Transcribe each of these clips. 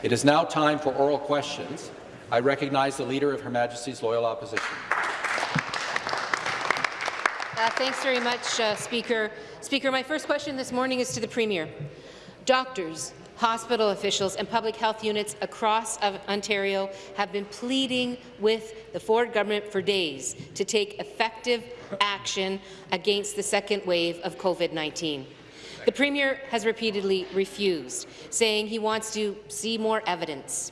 It is now time for oral questions. I recognize the Leader of Her Majesty's Loyal Opposition. Uh, thanks very much, uh, Speaker. Speaker, my first question this morning is to the Premier. Doctors, hospital officials and public health units across Ontario have been pleading with the Ford government for days to take effective action against the second wave of COVID-19. The Premier has repeatedly refused, saying he wants to see more evidence.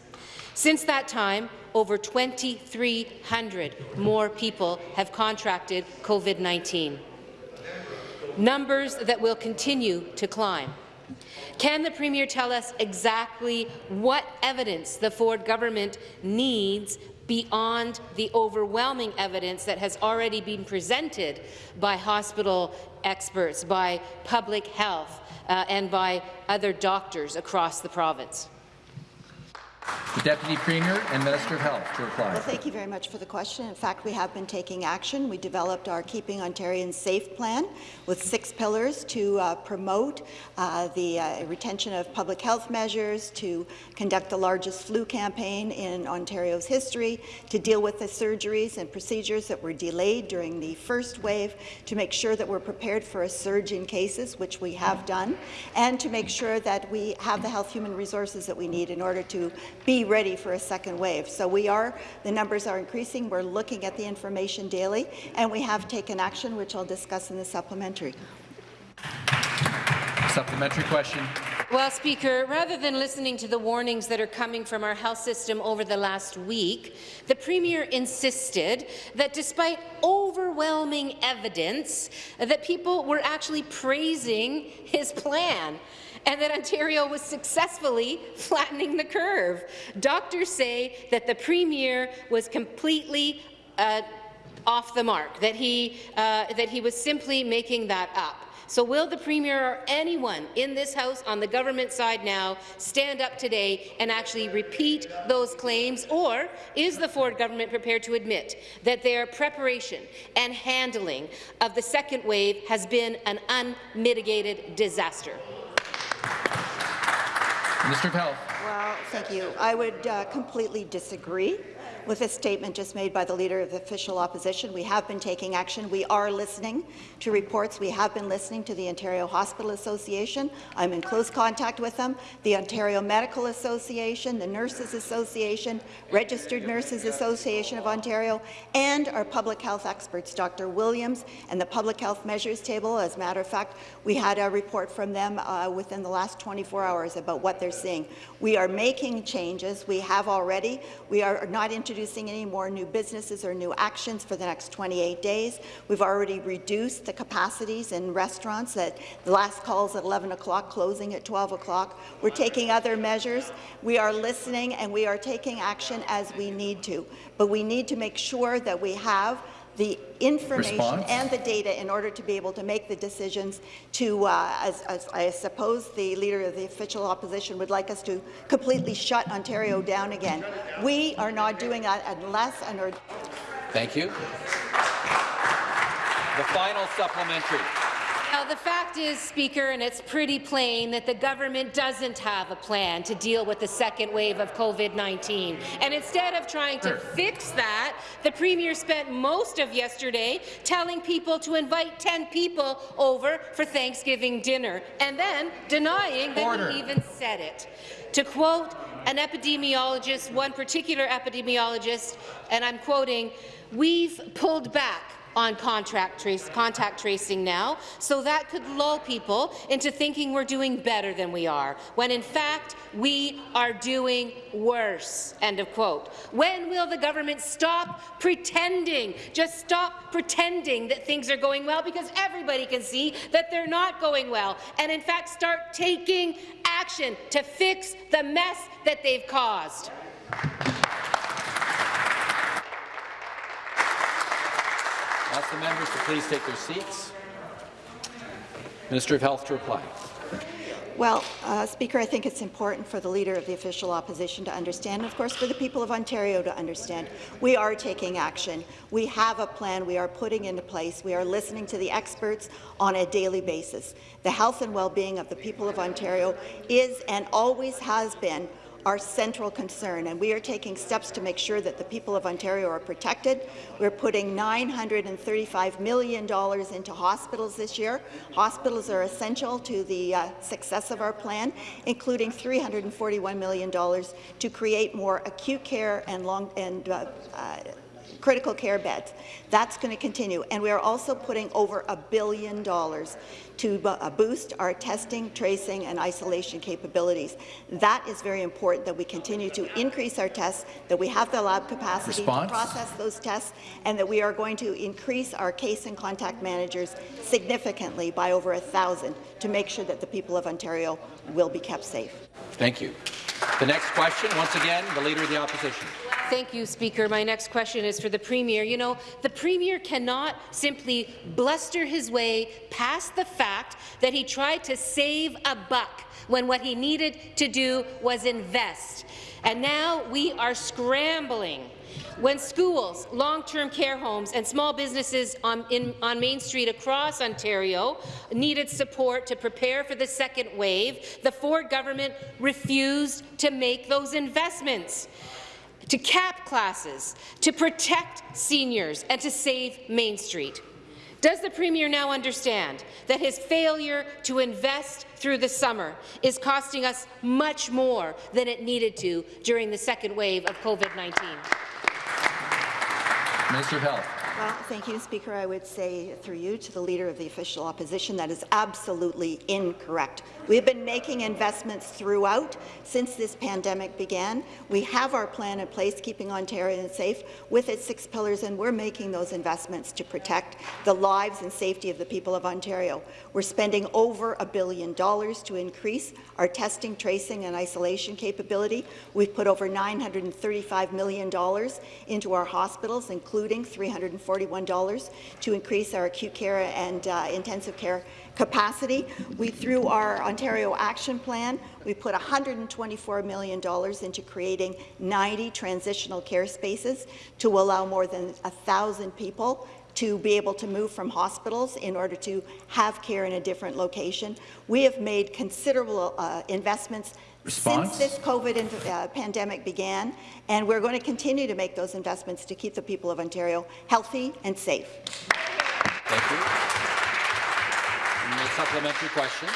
Since that time, over 2,300 more people have contracted COVID-19, numbers that will continue to climb. Can the Premier tell us exactly what evidence the Ford government needs beyond the overwhelming evidence that has already been presented by hospital experts, by public health, uh, and by other doctors across the province? The Deputy Premier and Minister of Health to reply. Well, thank you very much for the question. In fact, we have been taking action. We developed our Keeping Ontarians Safe plan with six pillars to uh, promote uh, the uh, retention of public health measures, to conduct the largest flu campaign in Ontario's history, to deal with the surgeries and procedures that were delayed during the first wave, to make sure that we're prepared for a surge in cases, which we have done, and to make sure that we have the health human resources that we need in order to be ready for a second wave. So we are, the numbers are increasing. We're looking at the information daily, and we have taken action, which I'll discuss in the supplementary. Supplementary question. Well, Speaker, rather than listening to the warnings that are coming from our health system over the last week, the Premier insisted that despite overwhelming evidence that people were actually praising his plan and that Ontario was successfully flattening the curve. Doctors say that the Premier was completely uh, off the mark, that he, uh, that he was simply making that up. So will the Premier or anyone in this House on the government side now stand up today and actually repeat those claims, or is the Ford government prepared to admit that their preparation and handling of the second wave has been an unmitigated disaster? Of Health. Well, thank you. I would uh, completely disagree with a statement just made by the Leader of the Official Opposition. We have been taking action. We are listening to reports. We have been listening to the Ontario Hospital Association. I'm in close contact with them, the Ontario Medical Association, the Nurses Association, Registered Nurses Association of Ontario, and our public health experts, Dr. Williams and the Public Health Measures Table. As a matter of fact, we had a report from them uh, within the last 24 hours about what they're seeing. We are making changes. We have already. We are not introducing any more new businesses or new actions for the next 28 days. We've already reduced the capacities in restaurants that the last calls at 11 o'clock, closing at 12 o'clock. We're taking other measures. We are listening and we are taking action as we need to. But we need to make sure that we have the information Response? and the data in order to be able to make the decisions to, uh, as, as, I suppose the Leader of the Official Opposition would like us to completely shut Ontario down again. We are not doing that unless and or Thank you. The final supplementary. Now, the fact is, Speaker, and it's pretty plain, that the government doesn't have a plan to deal with the second wave of COVID-19. And instead of trying to fix that, the Premier spent most of yesterday telling people to invite 10 people over for Thanksgiving dinner, and then denying that Order. he even said it. To quote an epidemiologist, one particular epidemiologist, and I'm quoting, we've pulled back on contract trace, contact tracing now, so that could lull people into thinking we're doing better than we are, when in fact we are doing worse. End of quote. When will the government stop pretending? Just stop pretending that things are going well, because everybody can see that they're not going well, and in fact start taking action to fix the mess that they've caused. Ask the members to please take their seats. Minister of Health to reply. Well, uh, Speaker, I think it's important for the Leader of the Official Opposition to understand, and of course for the people of Ontario to understand. We are taking action. We have a plan we are putting into place. We are listening to the experts on a daily basis. The health and well-being of the people of Ontario is and always has been our central concern, and we are taking steps to make sure that the people of Ontario are protected. We're putting $935 million into hospitals this year. Hospitals are essential to the uh, success of our plan, including $341 million to create more acute care and, long, and uh, uh, critical care beds. That's going to continue. And we are also putting over a billion dollars to uh, boost our testing, tracing, and isolation capabilities. That is very important that we continue to increase our tests, that we have the lab capacity Response? to process those tests, and that we are going to increase our case and contact managers significantly by over a thousand to make sure that the people of Ontario will be kept safe. Thank you. The next question, once again, the Leader of the Opposition. Thank you, Speaker. My next question is for the Premier. You know, the Premier cannot simply bluster his way past the fact that he tried to save a buck when what he needed to do was invest. And now we are scrambling when schools, long-term care homes and small businesses on, in, on Main Street across Ontario needed support to prepare for the second wave, the Ford government refused to make those investments to cap classes, to protect seniors, and to save Main Street. Does the Premier now understand that his failure to invest through the summer is costing us much more than it needed to during the second wave of COVID-19? Minister of Health. Well, thank you, Speaker. I would say through you to the Leader of the Official Opposition that is absolutely incorrect. We have been making investments throughout since this pandemic began. We have our plan in place, keeping Ontario safe, with its six pillars, and we're making those investments to protect the lives and safety of the people of Ontario. We're spending over a billion dollars to increase our testing, tracing, and isolation capability. We've put over $935 million into our hospitals, including 340 $41 to increase our acute care and uh, intensive care capacity. We, through our Ontario Action Plan, we put $124 million into creating 90 transitional care spaces to allow more than 1,000 people to be able to move from hospitals in order to have care in a different location. We have made considerable uh, investments Response? since this COVID uh, pandemic began, and we're going to continue to make those investments to keep the people of Ontario healthy and safe. Thank you. And the supplementary question.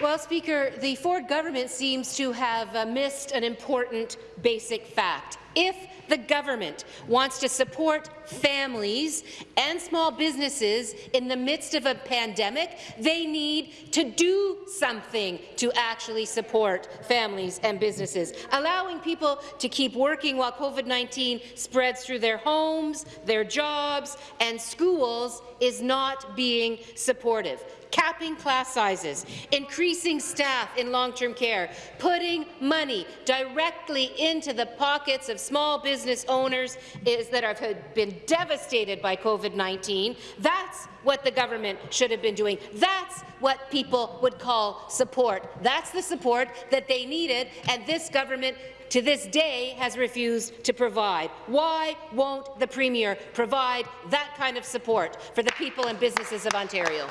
Well, Speaker, the Ford government seems to have uh, missed an important basic fact. If the government wants to support families and small businesses in the midst of a pandemic, they need to do something to actually support families and businesses. Allowing people to keep working while COVID-19 spreads through their homes, their jobs, and schools is not being supportive capping class sizes, increasing staff in long-term care, putting money directly into the pockets of small business owners is that have been devastated by COVID-19. That's what the government should have been doing. That's what people would call support. That's the support that they needed, and this government to this day has refused to provide. Why won't the Premier provide that kind of support for the people and businesses of Ontario?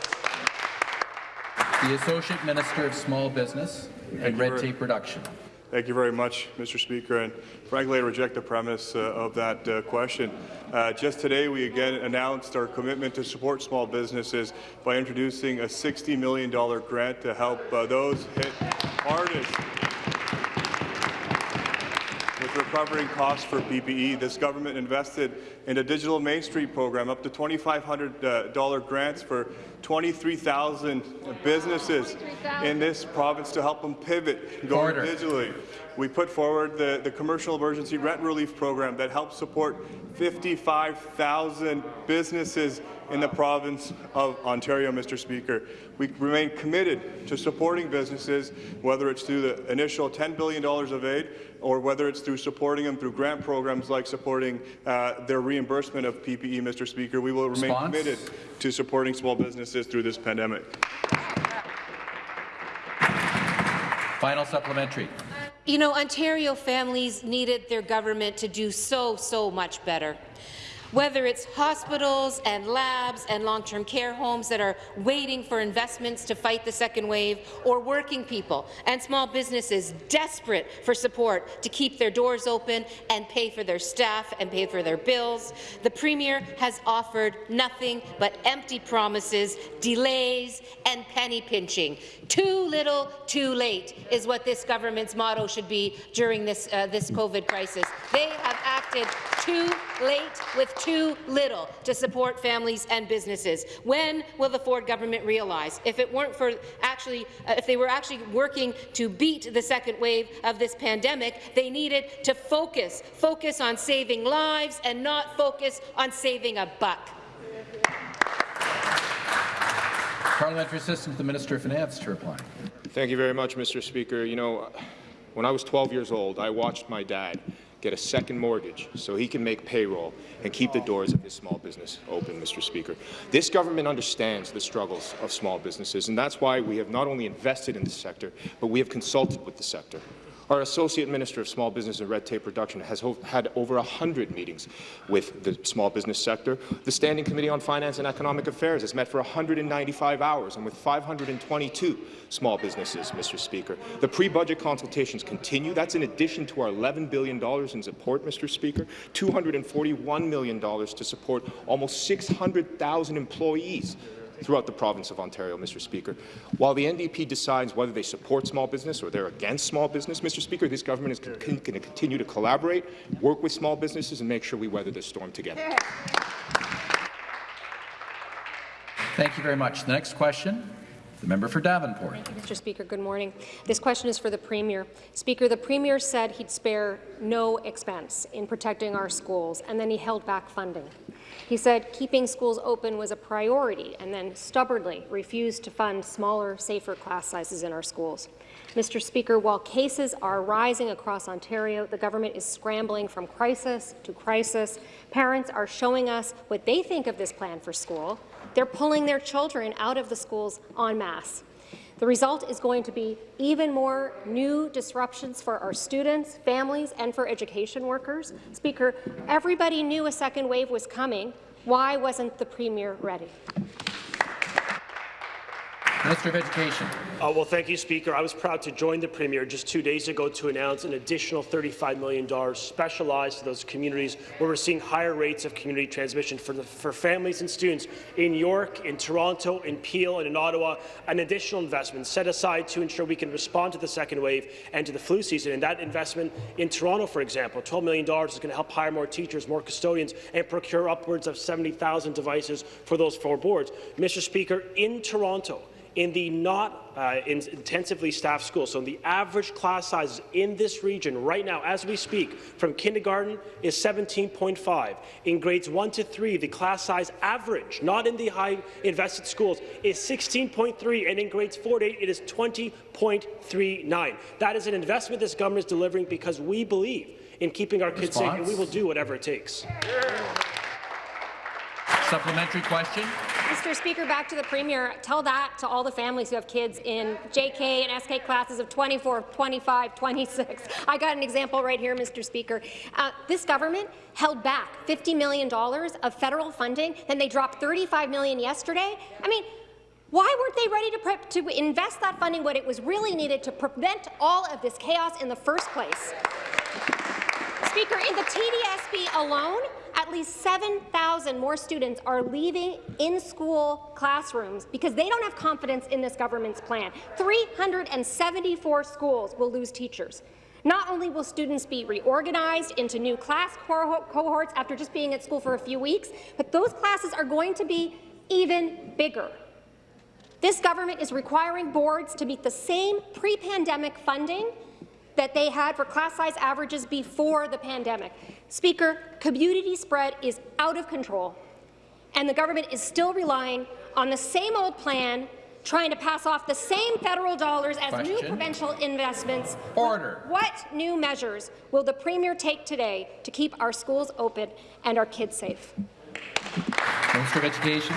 The Associate Minister of Small Business and Red Tape Reduction. Thank you very much, Mr. Speaker. And frankly, I reject the premise uh, of that uh, question. Uh, just today, we again announced our commitment to support small businesses by introducing a $60 million grant to help uh, those hit hardest recovering costs for PPE. This government invested in a digital Main Street program, up to $2,500 uh, grants for 23,000 businesses in this province to help them pivot, going Order. digitally. We put forward the, the Commercial Emergency Rent Relief Program that helps support 55,000 businesses in the province of Ontario, Mr. Speaker. We remain committed to supporting businesses, whether it's through the initial $10 billion of aid or whether it's through supporting them through grant programs like supporting uh, their reimbursement of PPE, Mr. Speaker. We will remain Response? committed to supporting small businesses through this pandemic. Final supplementary. You know, Ontario families needed their government to do so, so much better. Whether it's hospitals and labs and long-term care homes that are waiting for investments to fight the second wave, or working people and small businesses desperate for support to keep their doors open and pay for their staff and pay for their bills. The Premier has offered nothing but empty promises, delays and penny pinching. Too little, too late is what this government's motto should be during this, uh, this COVID crisis. They have acted too late with too little to support families and businesses. When will the Ford government realize if it weren't for actually, uh, if they were actually working to beat the second wave of this pandemic, they needed to focus, focus on saving lives and not focus on saving a buck. Parliamentary assistant to the Minister of Finance to reply. Thank you very much, Mr. Speaker. You know, when I was 12 years old, I watched my dad get a second mortgage so he can make payroll and keep the doors of his small business open, Mr. Speaker. This government understands the struggles of small businesses, and that's why we have not only invested in the sector, but we have consulted with the sector. Our Associate Minister of Small Business and Red Tape Reduction has had over 100 meetings with the small business sector. The Standing Committee on Finance and Economic Affairs has met for 195 hours and with 522 small businesses, Mr. Speaker. The pre-budget consultations continue. That's in addition to our $11 billion in support, Mr. Speaker, $241 million to support almost 600,000 employees throughout the province of Ontario, Mr. Speaker. While the NDP decides whether they support small business or they're against small business, Mr. Speaker, this government is going to continue to collaborate, work with small businesses, and make sure we weather this storm together. Thank you very much. The next question, the member for Davenport. Thank you, Mr. Speaker. Good morning. This question is for the Premier. Speaker, the Premier said he'd spare no expense in protecting our schools, and then he held back funding. He said keeping schools open was a priority and then stubbornly refused to fund smaller, safer class sizes in our schools. Mr. Speaker, while cases are rising across Ontario, the government is scrambling from crisis to crisis. Parents are showing us what they think of this plan for school. They're pulling their children out of the schools en masse. The result is going to be even more new disruptions for our students, families, and for education workers. Speaker, everybody knew a second wave was coming. Why wasn't the Premier ready? Minister of Education. Uh, well, thank you, Speaker. I was proud to join the Premier just two days ago to announce an additional $35 million specialized to those communities where we're seeing higher rates of community transmission for, the, for families and students in York, in Toronto, in Peel, and in Ottawa. An additional investment set aside to ensure we can respond to the second wave and to the flu season. And that investment in Toronto, for example, $12 million is going to help hire more teachers, more custodians, and procure upwards of 70,000 devices for those four boards. Mr. Speaker, in Toronto, in the not uh, in intensively staffed schools. So the average class size in this region right now, as we speak, from kindergarten is 17.5. In grades 1 to 3, the class size average, not in the high invested schools, is 16.3, and in grades 4 to 8, it is 20.39. That is an investment this government is delivering because we believe in keeping our kids safe, and we will do whatever it takes. Supplementary question. Mr. Speaker, back to the Premier. Tell that to all the families who have kids in JK and SK classes of 24, 25, 26. I got an example right here, Mr. Speaker. Uh, this government held back $50 million of federal funding, and they dropped 35 million yesterday. I mean, why weren't they ready to, prep, to invest that funding what it was really needed to prevent all of this chaos in the first place? Speaker, in the TDSB alone, at least 7,000 more students are leaving in-school classrooms because they don't have confidence in this government's plan. 374 schools will lose teachers. Not only will students be reorganized into new class cohorts after just being at school for a few weeks, but those classes are going to be even bigger. This government is requiring boards to meet the same pre-pandemic funding that they had for class size averages before the pandemic. Speaker, community spread is out of control, and the government is still relying on the same old plan trying to pass off the same federal dollars as Question. new provincial investments. Order. What new measures will the Premier take today to keep our schools open and our kids safe? Minister of Education.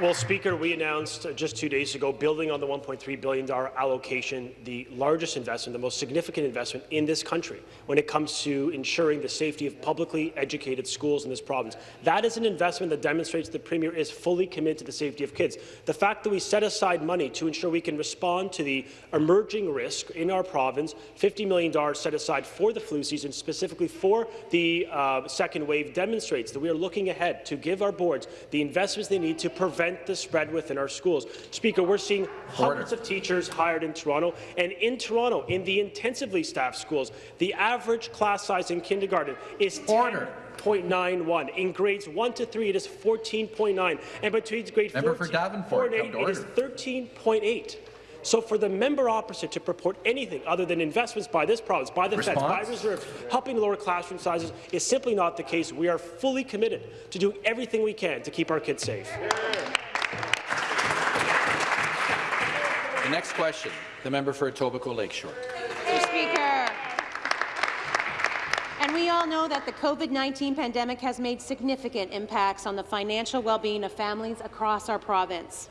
Well, Speaker, we announced uh, just two days ago, building on the $1.3 billion allocation, the largest investment, the most significant investment in this country when it comes to ensuring the safety of publicly educated schools in this province. That is an investment that demonstrates the Premier is fully committed to the safety of kids. The fact that we set aside money to ensure we can respond to the emerging risk in our province, $50 million set aside for the flu season, specifically for the uh, second wave, demonstrates that we are looking ahead to give our boards the investments they need to prevent the spread within our schools. Speaker, we're seeing hundreds of teachers hired in Toronto, and in Toronto, in the intensively staffed schools, the average class size in kindergarten is Order. 10.91. In grades 1 to 3, it is 14.9. And between grade Member 14 4 and 8, it is 13.8. So for the member opposite to purport anything other than investments by this province, by the feds, by Response? reserves, helping lower classroom sizes is simply not the case. We are fully committed to doing everything we can to keep our kids safe. The next question, the member for Etobicoke Lakeshore. Mr. Speaker. And we all know that the COVID-19 pandemic has made significant impacts on the financial well-being of families across our province.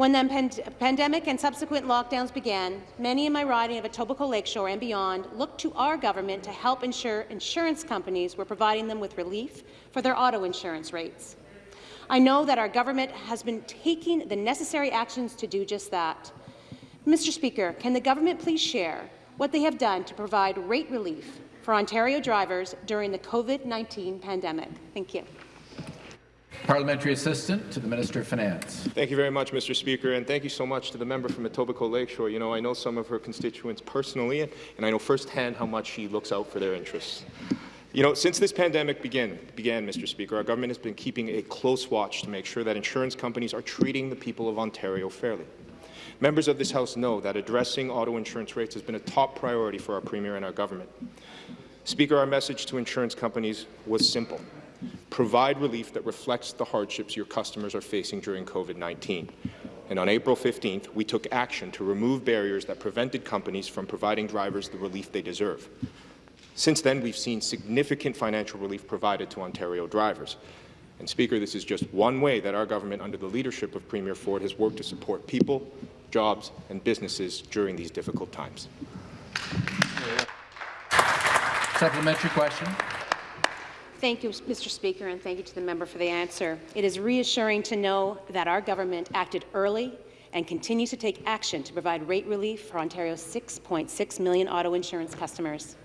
When the pand pandemic and subsequent lockdowns began, many in my riding of Etobicoke Lakeshore and beyond looked to our government to help ensure insurance companies were providing them with relief for their auto insurance rates. I know that our government has been taking the necessary actions to do just that. Mr. Speaker, can the government please share what they have done to provide rate relief for Ontario drivers during the COVID-19 pandemic? Thank you. Parliamentary Assistant to the Minister of Finance. Thank you very much, Mr. Speaker, and thank you so much to the member from Etobicoke Lakeshore. You know, I know some of her constituents personally, and I know firsthand how much she looks out for their interests. You know, since this pandemic began, began, Mr. Speaker, our government has been keeping a close watch to make sure that insurance companies are treating the people of Ontario fairly. Members of this House know that addressing auto insurance rates has been a top priority for our Premier and our government. Speaker, our message to insurance companies was simple. Provide relief that reflects the hardships your customers are facing during COVID-19. And on April 15th, we took action to remove barriers that prevented companies from providing drivers the relief they deserve. Since then, we've seen significant financial relief provided to Ontario drivers. And Speaker, this is just one way that our government, under the leadership of Premier Ford, has worked to support people, jobs and businesses during these difficult times. Supplementary question. Thank you, Mr. Speaker, and thank you to the member for the answer. It is reassuring to know that our government acted early and continues to take action to provide rate relief for Ontario's 6.6 million auto insurance customers.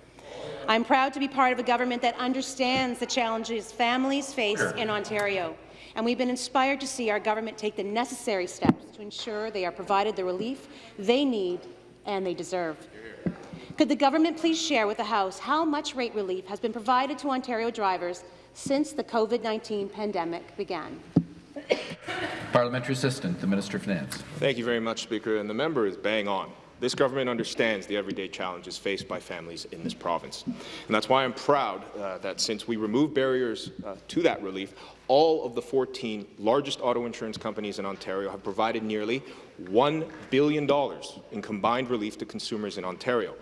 I'm proud to be part of a government that understands the challenges families face in Ontario, and we've been inspired to see our government take the necessary steps to ensure they are provided the relief they need and they deserve. Could the government please share with the House how much rate relief has been provided to Ontario drivers since the COVID-19 pandemic began? Parliamentary Assistant, the Minister of Finance. Thank you very much, Speaker. And the member is bang on. This government understands the everyday challenges faced by families in this province. And that's why I'm proud uh, that since we removed barriers uh, to that relief, all of the 14 largest auto insurance companies in Ontario have provided nearly $1 billion in combined relief to consumers in Ontario.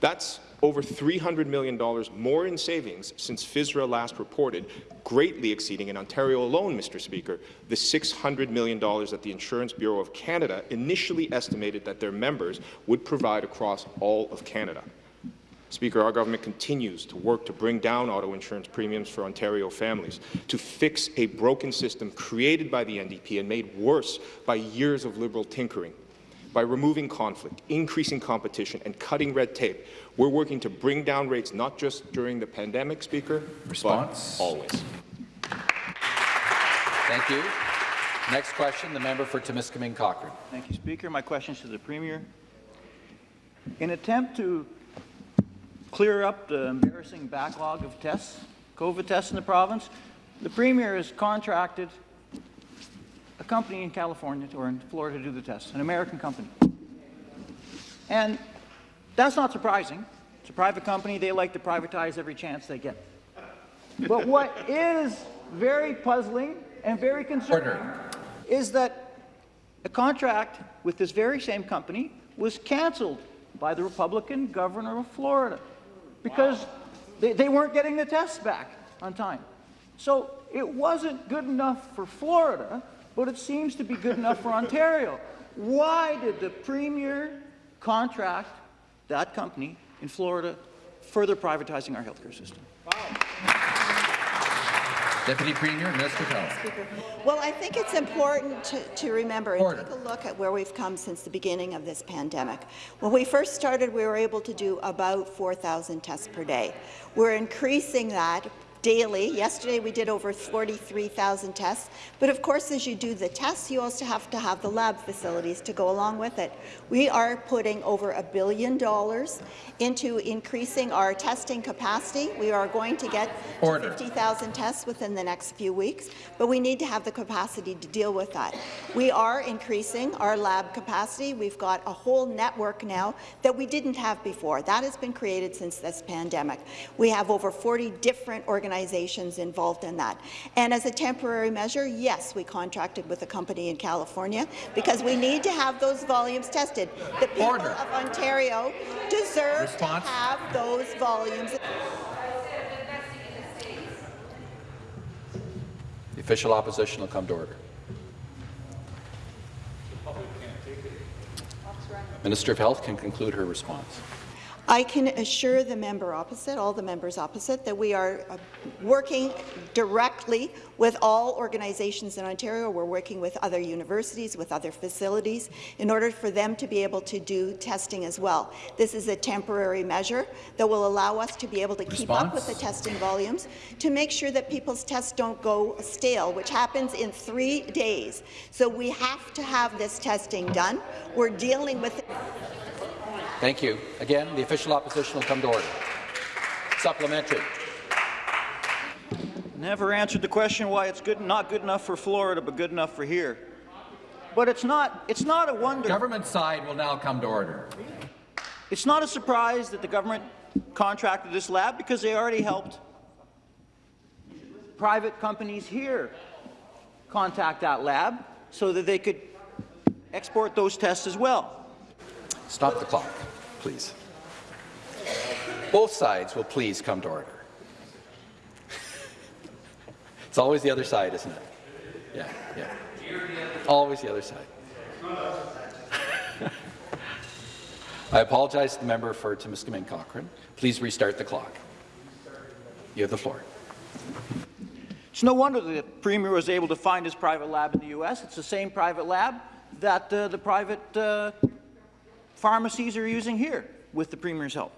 That's over $300 million more in savings since FSRA last reported, greatly exceeding in Ontario alone, Mr. Speaker, the $600 million that the Insurance Bureau of Canada initially estimated that their members would provide across all of Canada. Speaker, our government continues to work to bring down auto insurance premiums for Ontario families, to fix a broken system created by the NDP and made worse by years of Liberal tinkering. By removing conflict, increasing competition, and cutting red tape, we're working to bring down rates not just during the pandemic, Speaker, Response. but always. Thank you. Next question, the member for Timiskaming Cochrane. Thank you, Speaker. My question is to the Premier. In attempt to clear up the embarrassing backlog of tests, COVID tests in the province, the Premier has contracted a company in California or in Florida to do the tests, an American company. And that's not surprising. It's a private company. They like to privatize every chance they get. But what is very puzzling and very concerning Order. is that a contract with this very same company was canceled by the Republican governor of Florida because they, they weren't getting the tests back on time. So it wasn't good enough for Florida but it seems to be good enough for Ontario. Why did the Premier contract that company in Florida further privatizing our healthcare system? Deputy Premier, Minister of Health. Well, I think it's important to, to remember and Order. take a look at where we've come since the beginning of this pandemic. When we first started, we were able to do about 4,000 tests per day. We're increasing that daily. Yesterday, we did over 43,000 tests. But of course, as you do the tests, you also have to have the lab facilities to go along with it. We are putting over a billion dollars into increasing our testing capacity. We are going to get to 50,000 tests within the next few weeks, but we need to have the capacity to deal with that. We are increasing our lab capacity. We've got a whole network now that we didn't have before. That has been created since this pandemic. We have over 40 different organizations involved in that. And as a temporary measure, yes, we contracted with a company in California because we need to have those volumes tested. The people Order. of Ontario deserve Response. to have those volumes. The official opposition will come to order. Minister of Health can conclude her response. I can assure the member opposite, all the members opposite, that we are uh, working directly with all organizations in Ontario. We're working with other universities, with other facilities, in order for them to be able to do testing as well. This is a temporary measure that will allow us to be able to keep up with the testing volumes to make sure that people's tests don't go stale, which happens in three days. So we have to have this testing done. We're dealing with Thank you. Again, the official opposition will come to order. Supplementary. Never answered the question why it's good, not good enough for Florida, but good enough for here. But it's not, it's not a wonder. Government side will now come to order. It's not a surprise that the government contracted this lab because they already helped private companies here contact that lab so that they could export those tests as well. Stop the clock, please. Both sides will please come to order. It's always the other side, isn't it? Yeah, yeah. Always the other side. I apologize to the member for Timiskaming Cochrane. Please restart the clock. You have the floor. It's no wonder the Premier was able to find his private lab in the U.S. It's the same private lab that uh, the private uh, pharmacies are using here with the Premier's help.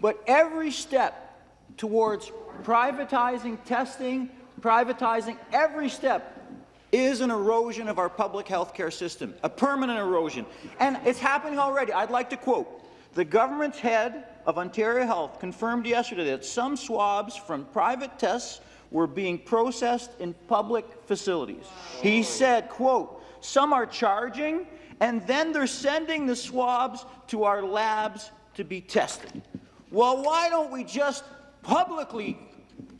But every step towards privatizing testing, privatizing every step is an erosion of our public health care system, a permanent erosion. And it's happening already. I'd like to quote, the government's head of Ontario Health confirmed yesterday that some swabs from private tests were being processed in public facilities. He said, quote, some are charging and then they're sending the swabs to our labs to be tested. Well, why don't we just publicly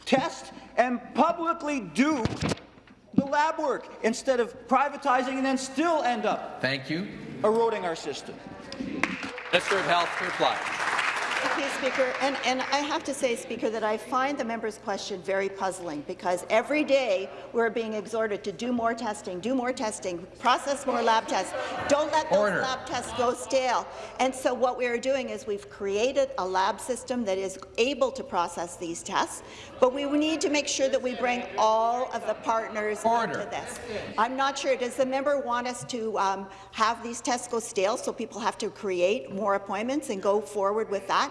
test and publicly do the lab work instead of privatizing and then still end up Thank you. eroding our system? Minister of Health to reply. Thank you, Speaker. And, and I have to say, Speaker, that I find the member's question very puzzling because every day we're being exhorted to do more testing, do more testing, process more lab tests. Don't let those Order. lab tests go stale. And so what we are doing is we've created a lab system that is able to process these tests, but we need to make sure that we bring all of the partners Order. into this. I'm not sure. Does the member want us to um, have these tests go stale so people have to create more appointments and go forward with that?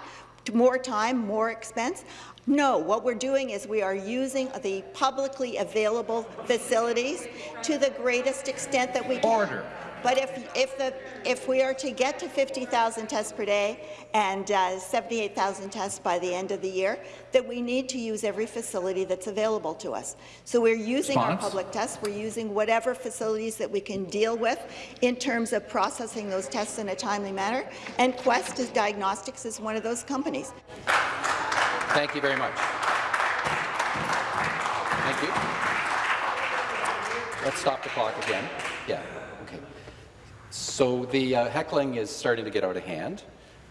More time, more expense? No, what we're doing is we are using the publicly available facilities to the greatest extent that we can. Order. But if, if, the, if we are to get to 50,000 tests per day and uh, 78,000 tests by the end of the year, then we need to use every facility that's available to us. So we're using our public tests, we're using whatever facilities that we can deal with in terms of processing those tests in a timely manner, and Quest is Diagnostics is one of those companies. Thank you very much. Thank you. Let's stop the clock again. Yeah. So the uh, heckling is starting to get out of hand.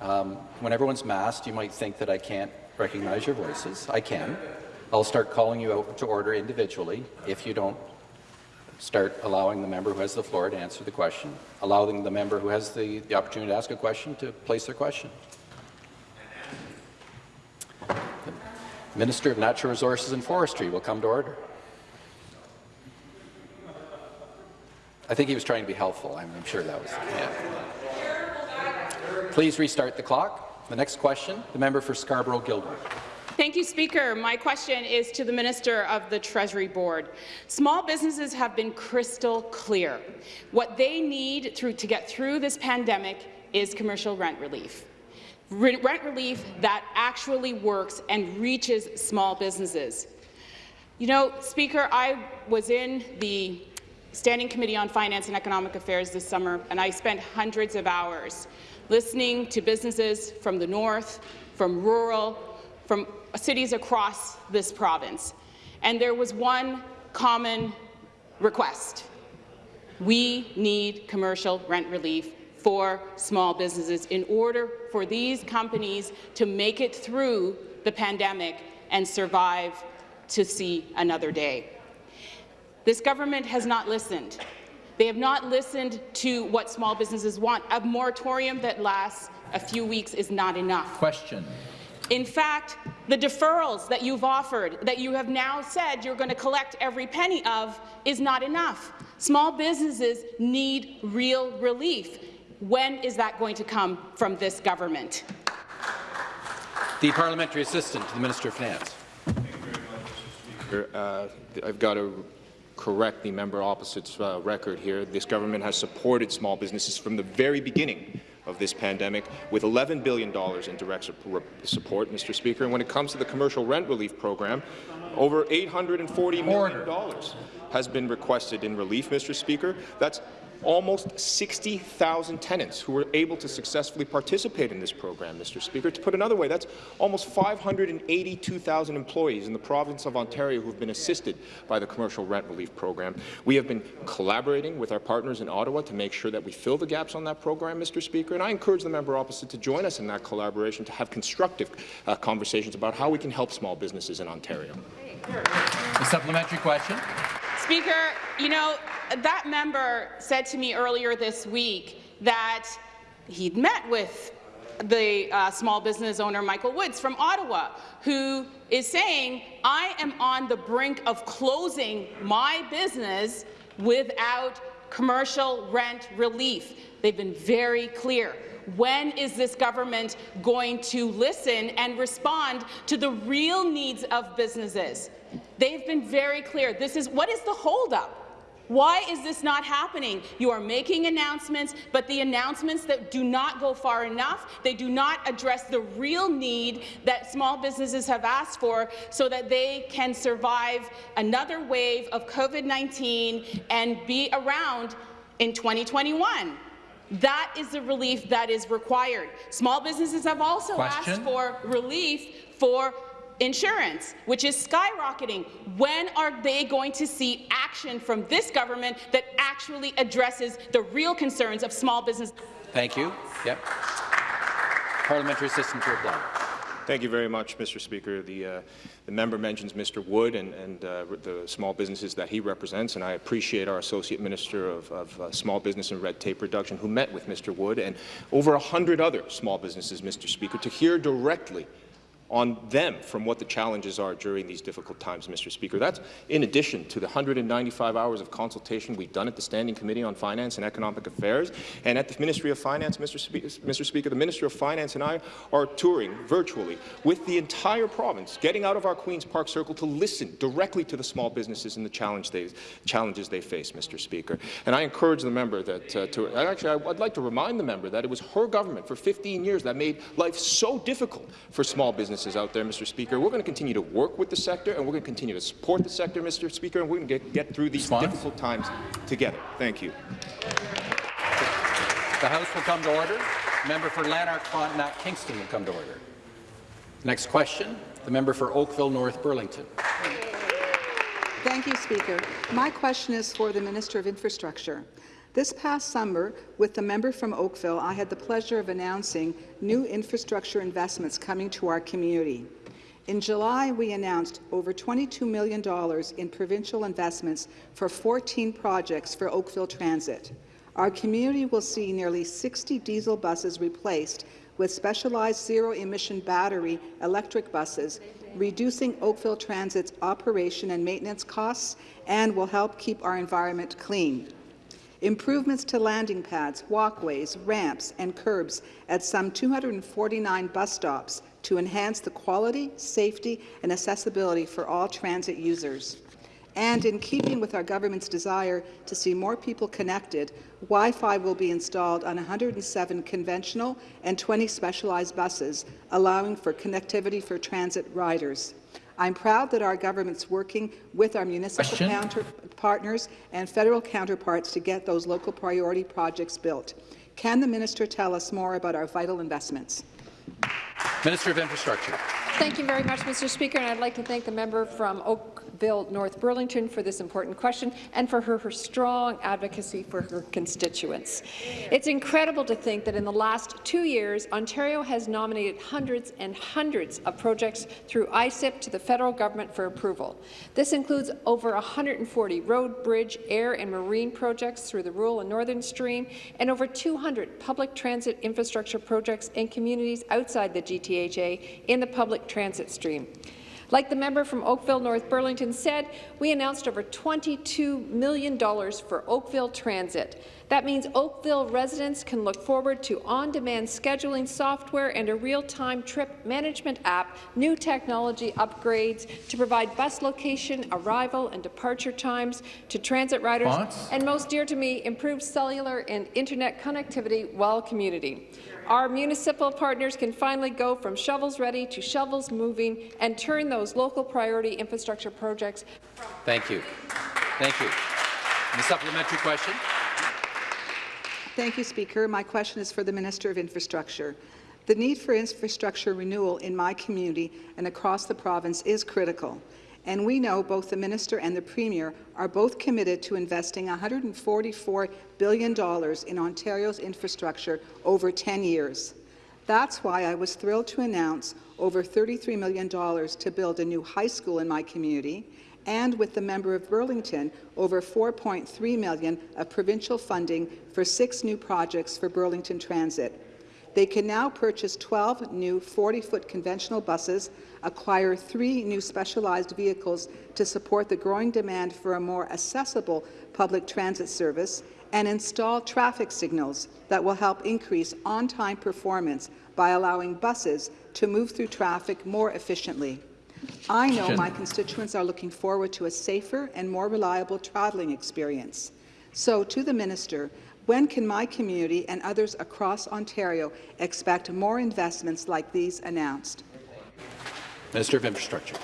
Um, when everyone's masked, you might think that I can't recognize your voices. I can. I'll start calling you out to order individually if you don't start allowing the member who has the floor to answer the question, allowing the member who has the, the opportunity to ask a question to place their question. The Minister of Natural Resources and Forestry will come to order. I think he was trying to be helpful. I'm, I'm sure that was. Yeah. Please restart the clock. The next question, the member for Scarborough-Guildwood. Thank you, Speaker. My question is to the Minister of the Treasury Board. Small businesses have been crystal clear. What they need through, to get through this pandemic is commercial rent relief. Rent relief that actually works and reaches small businesses. You know, Speaker, I was in the Standing Committee on Finance and Economic Affairs this summer, and I spent hundreds of hours listening to businesses from the north, from rural, from cities across this province. And there was one common request. We need commercial rent relief for small businesses in order for these companies to make it through the pandemic and survive to see another day. This government has not listened. They have not listened to what small businesses want. A moratorium that lasts a few weeks is not enough. Question. In fact, the deferrals that you've offered, that you have now said you're going to collect every penny of, is not enough. Small businesses need real relief. When is that going to come from this government? The parliamentary assistant to the Minister of Finance. Uh, I've got to correct the member opposite's uh, record here. This government has supported small businesses from the very beginning of this pandemic with $11 billion in direct support, Mr. Speaker. And when it comes to the commercial rent relief program, over $840 million has been requested in relief, Mr. Speaker. That's almost 60,000 tenants who were able to successfully participate in this program, Mr. Speaker. To put another way, that's almost 582,000 employees in the province of Ontario who have been assisted by the commercial rent relief program. We have been collaborating with our partners in Ottawa to make sure that we fill the gaps on that program, Mr. Speaker, and I encourage the member opposite to join us in that collaboration to have constructive uh, conversations about how we can help small businesses in Ontario. A supplementary question. Speaker, you know, that member said to me earlier this week that he'd met with the uh, small business owner Michael Woods from Ottawa, who is saying, I am on the brink of closing my business without commercial rent relief. They've been very clear. When is this government going to listen and respond to the real needs of businesses? They've been very clear. This is what is the holdup? Why is this not happening? You are making announcements, but the announcements that do not go far enough, they do not address the real need that small businesses have asked for so that they can survive another wave of COVID-19 and be around in 2021. That is the relief that is required. Small businesses have also Question? asked for relief for insurance, which is skyrocketing. When are they going to see action from this government that actually addresses the real concerns of small business? Thank you. Yep. Parliamentary assistant to reply. Thank you very much, Mr. Speaker. The, uh, the member mentions Mr. Wood and, and uh, the small businesses that he represents, and I appreciate our Associate Minister of, of uh, Small Business and Red Tape Reduction who met with Mr. Wood and over 100 other small businesses, Mr. Speaker, to hear directly on them from what the challenges are during these difficult times, Mr. Speaker. That's in addition to the 195 hours of consultation we've done at the Standing Committee on Finance and Economic Affairs and at the Ministry of Finance, Mr. Spe Mr. Speaker. The Minister of Finance and I are touring virtually with the entire province, getting out of our Queen's Park Circle to listen directly to the small businesses and the challenge they, challenges they face, Mr. Speaker. And I encourage the member that uh, to actually I'd like to remind the member that it was her government for 15 years that made life so difficult for small businesses businesses out there, Mr. Speaker. We're going to continue to work with the sector, and we're going to continue to support the sector, Mr. Speaker, and we're going to get, get through these Response? difficult times together. Thank you. The House will come to order. Member for Lanark Frontenac Kingston will come to order. Next question, the member for Oakville North Burlington. Thank you, Speaker. My question is for the Minister of Infrastructure. This past summer, with the member from Oakville, I had the pleasure of announcing new infrastructure investments coming to our community. In July, we announced over $22 million in provincial investments for 14 projects for Oakville Transit. Our community will see nearly 60 diesel buses replaced with specialized zero-emission battery electric buses, reducing Oakville Transit's operation and maintenance costs and will help keep our environment clean. Improvements to landing pads, walkways, ramps and curbs at some 249 bus stops to enhance the quality, safety and accessibility for all transit users. And in keeping with our government's desire to see more people connected, Wi-Fi will be installed on 107 conventional and 20 specialized buses, allowing for connectivity for transit riders. I'm proud that our government's working with our municipal counter partners and federal counterparts to get those local priority projects built. Can the minister tell us more about our vital investments? Minister of Infrastructure. Thank you very much, Mr. Speaker, and I'd like to thank the member from Oakville, North Burlington for this important question and for her, her strong advocacy for her constituents. It's incredible to think that in the last two years, Ontario has nominated hundreds and hundreds of projects through ICIP to the federal government for approval. This includes over 140 road, bridge, air and marine projects through the rural and northern stream, and over 200 public transit infrastructure projects in communities outside the GTHA in the public transit stream. Like the member from Oakville North Burlington said, we announced over $22 million for Oakville Transit. That means Oakville residents can look forward to on-demand scheduling software and a real-time trip management app, new technology upgrades to provide bus location, arrival and departure times to transit riders, and most dear to me, improved cellular and internet connectivity while commuting. Our municipal partners can finally go from shovels ready to shovels moving and turn those local priority infrastructure projects. Thank you. Thank you. And the supplementary question. Thank you, Speaker. My question is for the Minister of Infrastructure. The need for infrastructure renewal in my community and across the province is critical and we know both the minister and the premier are both committed to investing $144 billion in Ontario's infrastructure over 10 years. That's why I was thrilled to announce over $33 million to build a new high school in my community, and with the member of Burlington, over 4.3 million of provincial funding for six new projects for Burlington Transit. They can now purchase 12 new 40-foot conventional buses, acquire three new specialized vehicles to support the growing demand for a more accessible public transit service, and install traffic signals that will help increase on-time performance by allowing buses to move through traffic more efficiently. I know my constituents are looking forward to a safer and more reliable travelling experience. So, to the minister, when can my community and others across Ontario expect more investments like these announced? Minister of Infrastructure.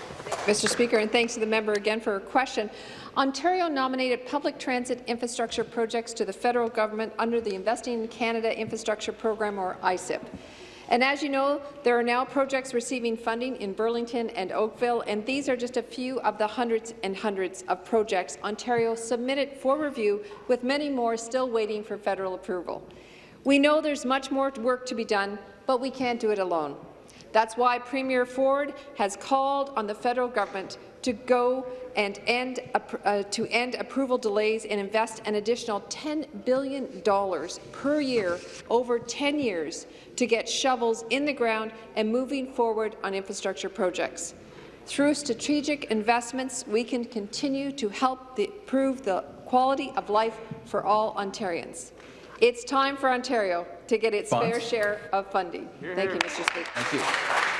Mr. Speaker, and thanks to the member again for her question. Ontario nominated public transit infrastructure projects to the federal government under the Investing in Canada Infrastructure Program, or ICIP. And as you know, there are now projects receiving funding in Burlington and Oakville, and these are just a few of the hundreds and hundreds of projects Ontario submitted for review, with many more still waiting for federal approval. We know there's much more work to be done, but we can't do it alone. That's why Premier Ford has called on the federal government to go and end uh, to end approval delays and invest an additional $10 billion per year over 10 years to get shovels in the ground and moving forward on infrastructure projects. Through strategic investments, we can continue to help the, improve the quality of life for all Ontarians. It's time for Ontario to get its Bonds. fair share of funding. Thank you, Mr. Speaker. Thank you.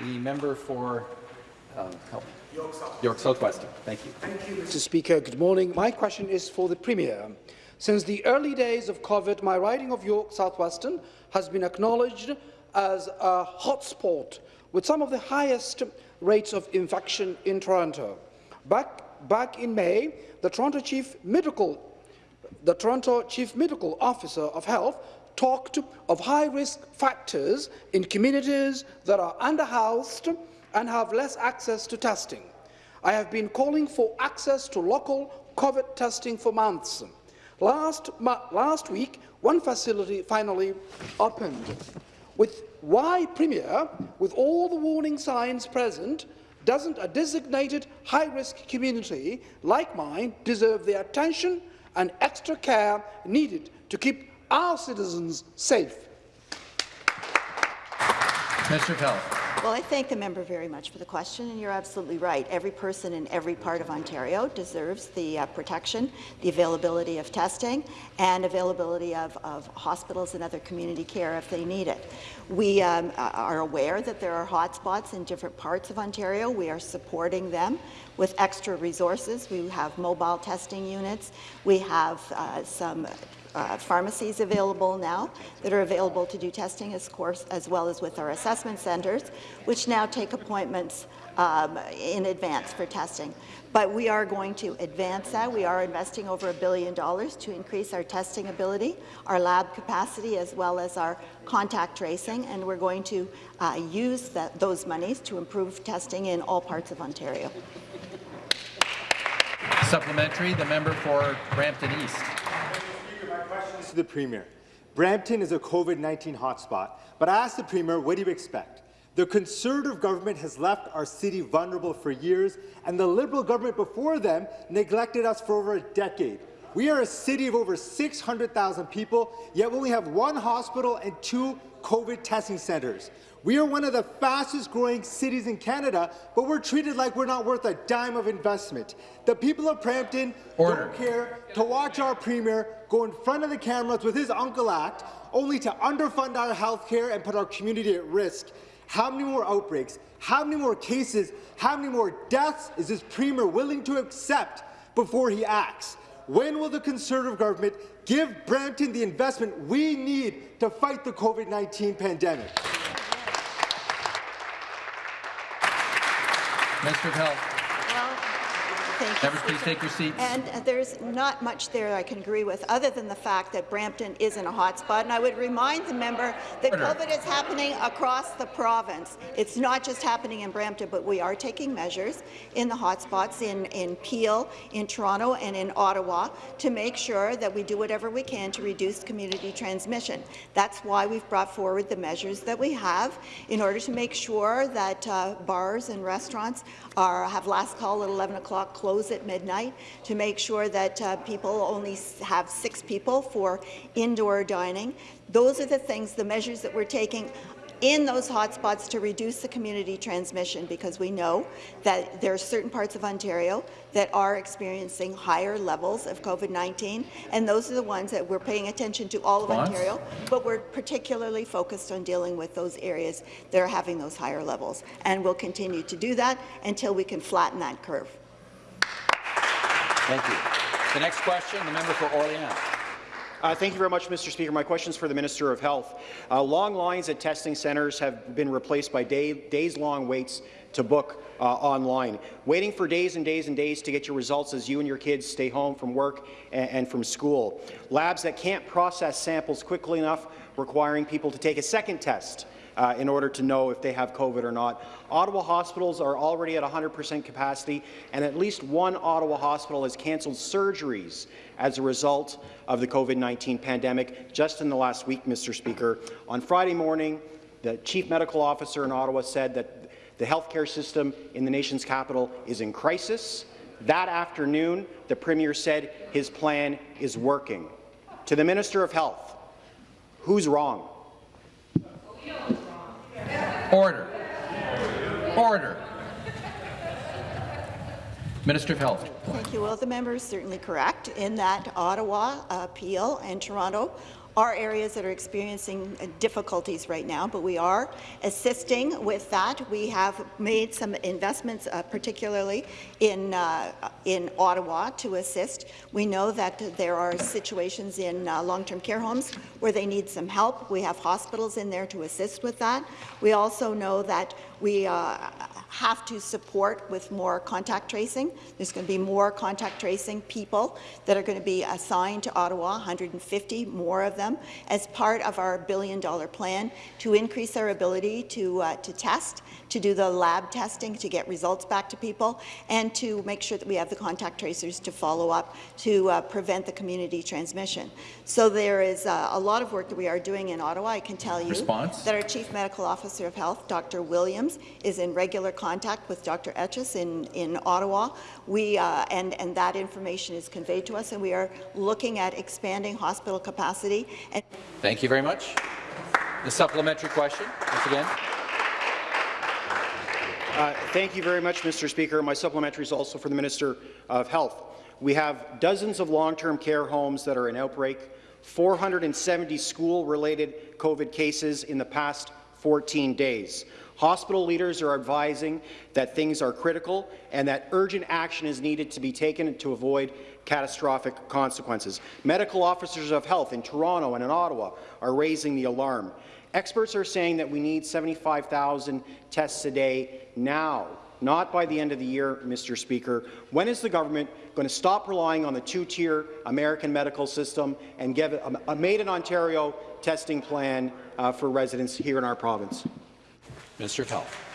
The member for uh, York, South. York South-Weston. Thank you. Thank you, Mr. Speaker. Good morning. My question is for the Premier. Since the early days of COVID, my riding of York South-Weston has been acknowledged as a hotspot with some of the highest rates of infection in Toronto. Back, back in May, the Toronto Chief Medical the Toronto Chief Medical Officer of Health talked of high-risk factors in communities that are underhoused and have less access to testing. I have been calling for access to local COVID testing for months. Last, last week, one facility finally opened. With why, Premier, with all the warning signs present, doesn't a designated high-risk community like mine deserve the attention and extra care needed to keep our citizens safe? Minister of Well, I thank the member very much for the question, and you're absolutely right. Every person in every part of Ontario deserves the uh, protection, the availability of testing, and availability of, of, hospitals and other community care if they need it. We um, are aware that there are hotspots in different parts of Ontario. We are supporting them with extra resources. We have mobile testing units. We have uh, some uh, pharmacies available now that are available to do testing, of course, as well as with our assessment centres, which now take appointments um, in advance for testing. But we are going to advance that. We are investing over a billion dollars to increase our testing ability, our lab capacity, as well as our contact tracing, and we're going to uh, use that, those monies to improve testing in all parts of Ontario. Supplementary, the member for Brampton East the Premier. Brampton is a COVID-19 hotspot, but I asked the Premier, what do you expect? The Conservative government has left our city vulnerable for years, and the Liberal government before them neglected us for over a decade. We are a city of over 600,000 people, yet we only have one hospital and two COVID testing centres. We are one of the fastest growing cities in Canada, but we're treated like we're not worth a dime of investment. The people of Brampton Order. don't care to watch our Premier go in front of the cameras with his Uncle Act, only to underfund our health care and put our community at risk. How many more outbreaks, how many more cases, how many more deaths is this Premier willing to accept before he acts? When will the Conservative government give Brampton the investment we need to fight the COVID-19 pandemic? Minister of Health. Thank Members, please take your seats. And uh, there's not much there I can agree with, other than the fact that Brampton isn't a hotspot. And I would remind the member that Order. COVID is happening across the province. It's not just happening in Brampton, but we are taking measures in the hotspots in, in Peel, in Toronto, and in Ottawa to make sure that we do whatever we can to reduce community transmission. That's why we've brought forward the measures that we have in order to make sure that uh, bars and restaurants are, have last call at 11 o'clock close at midnight to make sure that uh, people only have six people for indoor dining. Those are the things, the measures that we're taking in those hotspots to reduce the community transmission because we know that there are certain parts of Ontario that are experiencing higher levels of COVID-19, and those are the ones that we're paying attention to all of Ontario, but we're particularly focused on dealing with those areas that are having those higher levels, and we'll continue to do that until we can flatten that curve. Thank you. The next question, the member for Orleans. Uh, thank you very much, Mr. Speaker. My question is for the Minister of Health. Uh, long lines at testing centres have been replaced by day, days-long waits to book uh, online. Waiting for days and days and days to get your results as you and your kids stay home from work and, and from school. Labs that can't process samples quickly enough, requiring people to take a second test uh, in order to know if they have COVID or not. Ottawa hospitals are already at 100% capacity, and at least one Ottawa hospital has cancelled surgeries as a result of the COVID-19 pandemic just in the last week, Mr. Speaker. On Friday morning, the Chief Medical Officer in Ottawa said that the healthcare system in the nation's capital is in crisis. That afternoon, the Premier said his plan is working. To the Minister of Health, who's wrong? Order. Order. Minister of Health. Thank you. Well, the member is certainly correct in that Ottawa, Peel and Toronto are areas that are experiencing uh, difficulties right now, but we are assisting with that. We have made some investments, uh, particularly in, uh, in Ottawa, to assist. We know that there are situations in uh, long-term care homes where they need some help. We have hospitals in there to assist with that. We also know that we uh, have to support with more contact tracing. There's going to be more contact tracing people that are going to be assigned to Ottawa, 150 more of them, as part of our billion-dollar plan to increase our ability to, uh, to test, to do the lab testing, to get results back to people, and to make sure that we have the contact tracers to follow up to uh, prevent the community transmission. So there is uh, a lot of work that we are doing in Ottawa. I can tell you Response? that our Chief Medical Officer of Health, Dr. Williams, is in regular contact with Dr. Etches in, in Ottawa. We, uh, and, and that information is conveyed to us, and we are looking at expanding hospital capacity. And Thank you very much. The supplementary question, once again. Uh, thank you very much, Mr. Speaker. My supplementary is also for the Minister of Health. We have dozens of long-term care homes that are in outbreak, 470 school-related COVID cases in the past 14 days. Hospital leaders are advising that things are critical and that urgent action is needed to be taken to avoid catastrophic consequences. Medical officers of health in Toronto and in Ottawa are raising the alarm. Experts are saying that we need 75,000 tests a day now, not by the end of the year, Mr. Speaker. When is the government going to stop relying on the two-tier American medical system and give a, a made-in-Ontario testing plan uh, for residents here in our province? Minister of Health.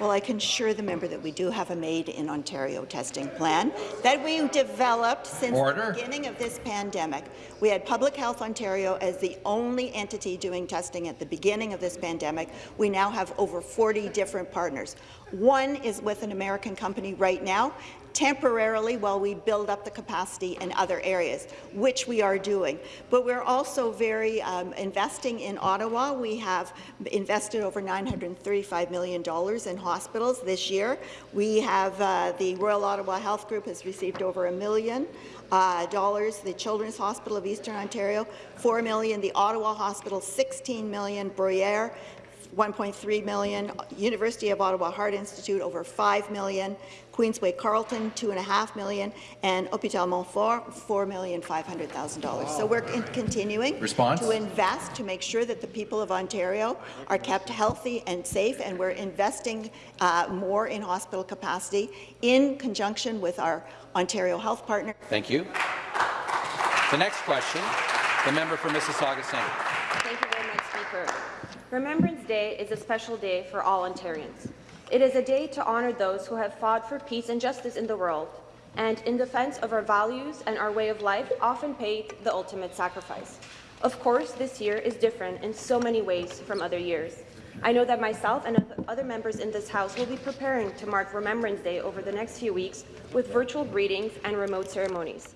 Well, I can assure the member that we do have a Made in Ontario testing plan that we developed since Order. the beginning of this pandemic. We had Public Health Ontario as the only entity doing testing at the beginning of this pandemic. We now have over 40 different partners. One is with an American company right now, temporarily while we build up the capacity in other areas, which we are doing. But we're also very um, investing in Ottawa. We have invested over $935 million in hospitals this year. We have uh, the Royal Ottawa Health Group has received over a million uh, dollars. The Children's Hospital of Eastern Ontario, 4 million. The Ottawa Hospital, 16 million. Bruyere, 1.3 million. University of Ottawa Heart Institute, over 5 million. Queensway Carleton, 2.5 million, and Hôpital Montfort, $4,500,000. So we're in continuing Response? to invest to make sure that the people of Ontario are kept healthy and safe, and we're investing uh, more in hospital capacity in conjunction with our Ontario Health partner. Thank you. The next question, the member for Mississauga Centre. Thank you very much, Speaker. Remembrance Day is a special day for all Ontarians. It is a day to honour those who have fought for peace and justice in the world, and in defence of our values and our way of life, often paid the ultimate sacrifice. Of course, this year is different in so many ways from other years. I know that myself and other members in this House will be preparing to mark Remembrance Day over the next few weeks with virtual greetings and remote ceremonies.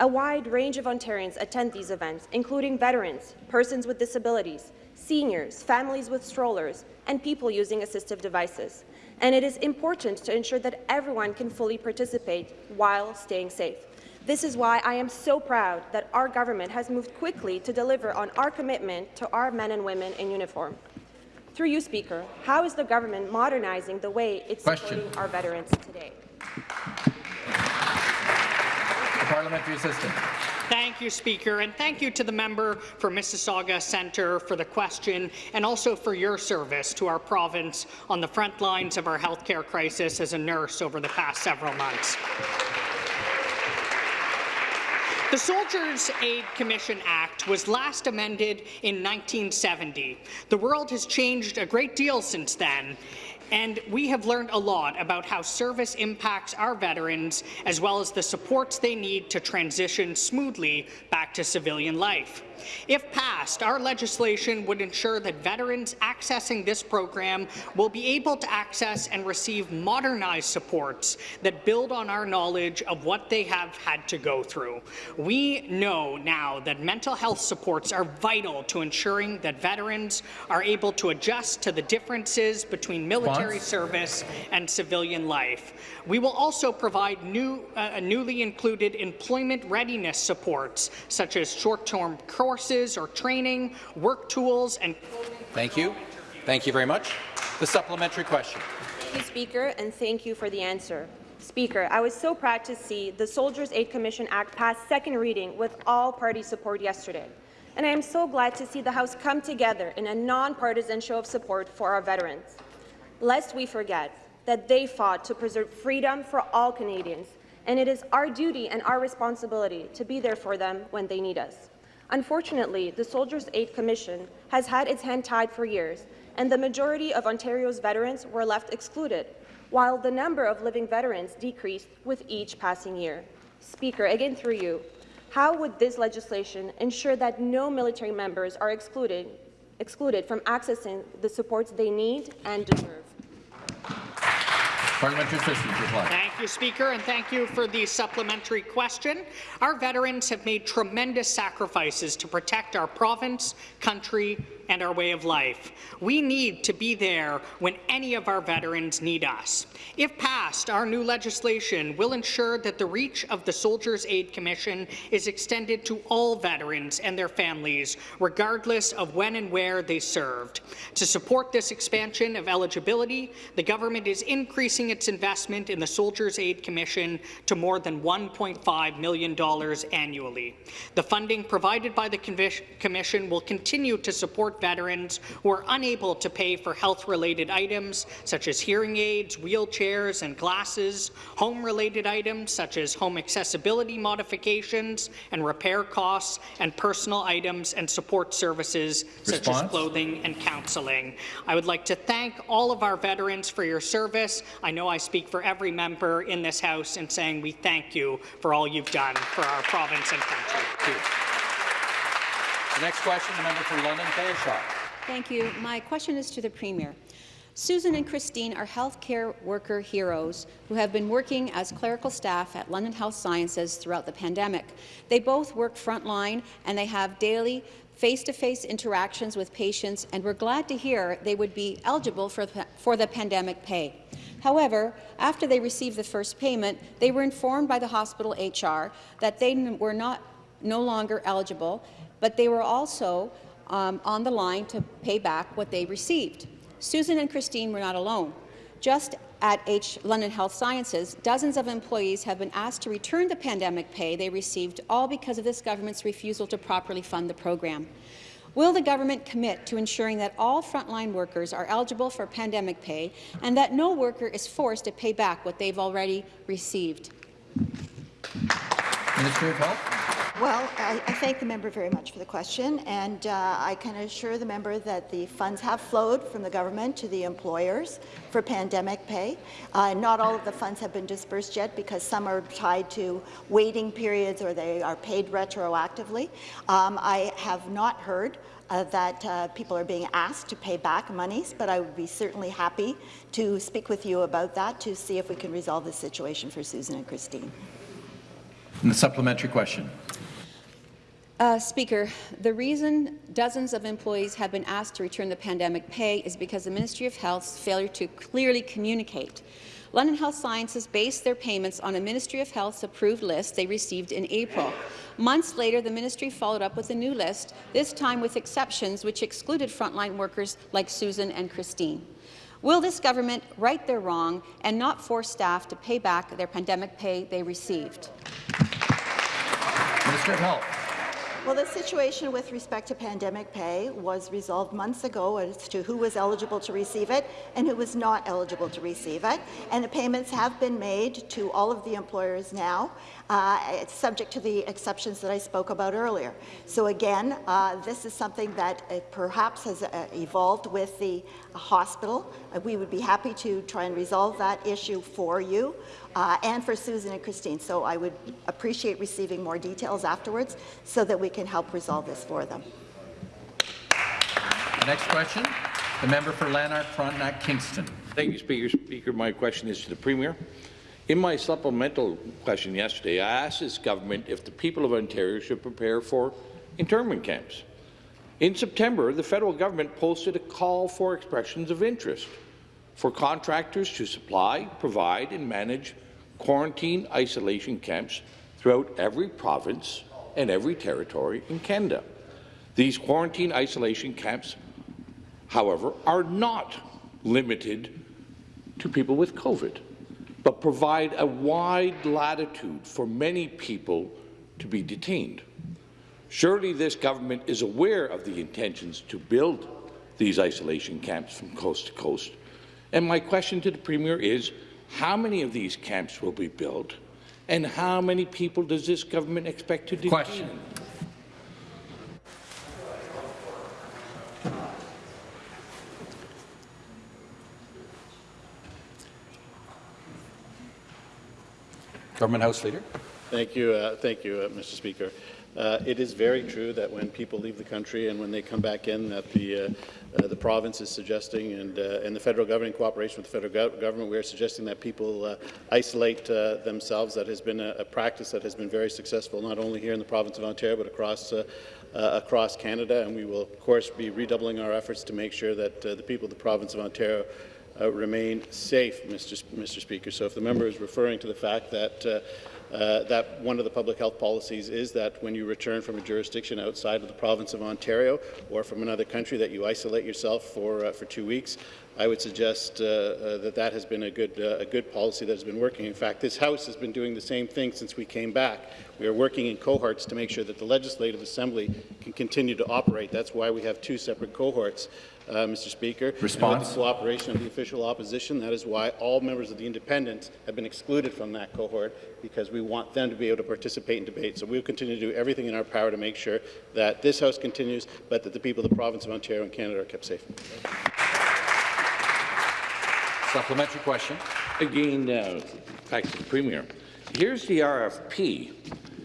A wide range of Ontarians attend these events, including veterans, persons with disabilities, seniors, families with strollers, and people using assistive devices. And it is important to ensure that everyone can fully participate while staying safe. This is why I am so proud that our government has moved quickly to deliver on our commitment to our men and women in uniform. Through you, Speaker, how is the government modernizing the way it's Question. supporting our veterans today? Parliamentary assistant. Thank you, Speaker, and thank you to the member for Mississauga Centre for the question and also for your service to our province on the front lines of our healthcare crisis as a nurse over the past several months. The Soldiers' Aid Commission Act was last amended in 1970. The world has changed a great deal since then, and we have learned a lot about how service impacts our veterans as well as the supports they need to transition smoothly back to civilian life. If passed, our legislation would ensure that veterans accessing this program will be able to access and receive modernized supports that build on our knowledge of what they have had to go through. We know now that mental health supports are vital to ensuring that veterans are able to adjust to the differences between military Response? service and civilian life. We will also provide new, uh, newly included employment readiness supports, such as short-term courses or training, work tools, and Thank you. Thank you very much. The supplementary question. Thank you, Speaker, and thank you for the answer. Speaker, I was so proud to see the Soldiers' Aid Commission Act pass second reading with all party support yesterday. And I am so glad to see the House come together in a nonpartisan show of support for our veterans. Lest we forget that they fought to preserve freedom for all Canadians, and it is our duty and our responsibility to be there for them when they need us. Unfortunately, the Soldiers' Aid Commission has had its hand tied for years, and the majority of Ontario's veterans were left excluded, while the number of living veterans decreased with each passing year. Speaker, again through you, how would this legislation ensure that no military members are excluded, excluded from accessing the supports they need and deserve? Parliamentary reply. Thank you, Speaker, and thank you for the supplementary question. Our veterans have made tremendous sacrifices to protect our province, country, and our way of life. We need to be there when any of our veterans need us. If passed, our new legislation will ensure that the reach of the Soldiers' Aid Commission is extended to all veterans and their families, regardless of when and where they served. To support this expansion of eligibility, the government is increasing its investment in the Soldiers' Aid Commission to more than $1.5 million annually. The funding provided by the Commission will continue to support veterans who are unable to pay for health-related items such as hearing aids, wheelchairs and glasses, home-related items such as home accessibility modifications and repair costs, and personal items and support services such as clothing and counselling. I would like to thank all of our veterans for your service. I know I speak for every member in this House in saying we thank you for all you've done for our province and country. The next question, the member for London Fanshawe. Thank you. My question is to the Premier. Susan and Christine are healthcare worker heroes who have been working as clerical staff at London Health Sciences throughout the pandemic. They both work frontline and they have daily face-to-face -face interactions with patients, and we're glad to hear they would be eligible for, for the pandemic pay. However, after they received the first payment, they were informed by the hospital HR that they were not no longer eligible but they were also um, on the line to pay back what they received. Susan and Christine were not alone. Just at H London Health Sciences, dozens of employees have been asked to return the pandemic pay they received, all because of this government's refusal to properly fund the program. Will the government commit to ensuring that all frontline workers are eligible for pandemic pay and that no worker is forced to pay back what they've already received? Minister of Health. Well, I, I, thank the member very much for the question, and uh, I can assure the member that the funds have flowed from the government to the employers for pandemic pay. Uh, not all of the funds have been dispersed yet because some are tied to waiting periods or they are paid retroactively. Um, I have not heard uh, that uh, people are being asked to pay back monies, but I would be certainly happy to speak with you about that to see if we can resolve the situation for Susan and Christine. And the supplementary question. Uh, Speaker, the reason dozens of employees have been asked to return the pandemic pay is because the Ministry of Health's failure to clearly communicate. London Health Sciences based their payments on a Ministry of Health's approved list they received in April. Months later, the ministry followed up with a new list, this time with exceptions which excluded frontline workers like Susan and Christine. Will this government right their wrong and not force staff to pay back their pandemic pay they received? Minister of Health. Well, the situation with respect to pandemic pay was resolved months ago as to who was eligible to receive it and who was not eligible to receive it. And the payments have been made to all of the employers now. Uh, it's subject to the exceptions that I spoke about earlier. So again, uh, this is something that uh, perhaps has uh, evolved with the hospital. Uh, we would be happy to try and resolve that issue for you uh, and for Susan and Christine. So I would appreciate receiving more details afterwards so that we can help resolve this for them. The next question, the member for Lanark Frontenac Kingston. Thank you, Speaker. Speaker, my question is to the Premier. In my supplemental question yesterday, I asked this government if the people of Ontario should prepare for internment camps. In September, the federal government posted a call for expressions of interest for contractors to supply, provide and manage quarantine isolation camps throughout every province and every territory in Canada. These quarantine isolation camps, however, are not limited to people with COVID, but provide a wide latitude for many people to be detained. Surely this government is aware of the intentions to build these isolation camps from coast to coast And my question to the Premier is, how many of these camps will be built, and how many people does this government expect to detain? Question. Government House Leader. Thank you, uh, thank you, uh, Mr. Speaker. Uh, it is very true that when people leave the country and when they come back in, that the uh, uh, the province is suggesting, and uh, and the federal government, in cooperation with the federal go government, we are suggesting that people isolate themselves. That has been a, a, practice that has been very successful, not only here in the province of Ontario, but across. across Canada, and we will, of course, be redoubling our efforts to make sure that the people of the province of Ontario uh, remain safe, Mr. Mr. Speaker. So if the member is referring to the fact that uh, uh, that one of the public health policies is that when you return from a jurisdiction outside of the province of Ontario or from another country that you isolate yourself for, uh, for two weeks. I would suggest uh, uh, that that has been a good, uh, a good policy that has been working. In fact, this House has been doing the same thing since we came back. We are working in cohorts to make sure that the Legislative Assembly can continue to operate. That's why we have two separate cohorts uh, Mr. Speaker. Response. with the cooperation of the official opposition, that is why all members of the independents have been excluded from that cohort, because we want them to be able to participate in debate. So we will continue to do everything in our power to make sure that this House continues, but that the people of the province of Ontario and Canada are kept safe. Supplementary question. Again, uh, back to the Premier. Here's the RFP.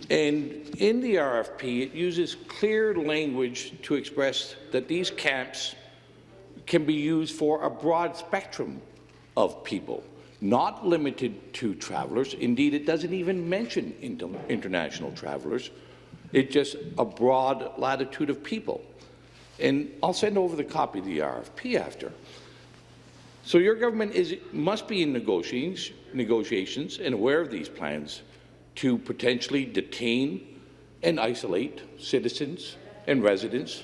And in the RFP, it uses clear language to express that these camps can be used for a broad spectrum of people, not limited to travellers. Indeed, it doesn't even mention international travellers. It's just a broad latitude of people. And I'll send over the copy of the RFP after. So your government is, must be in negotiations, negotiations and aware of these plans to potentially detain and isolate citizens and residents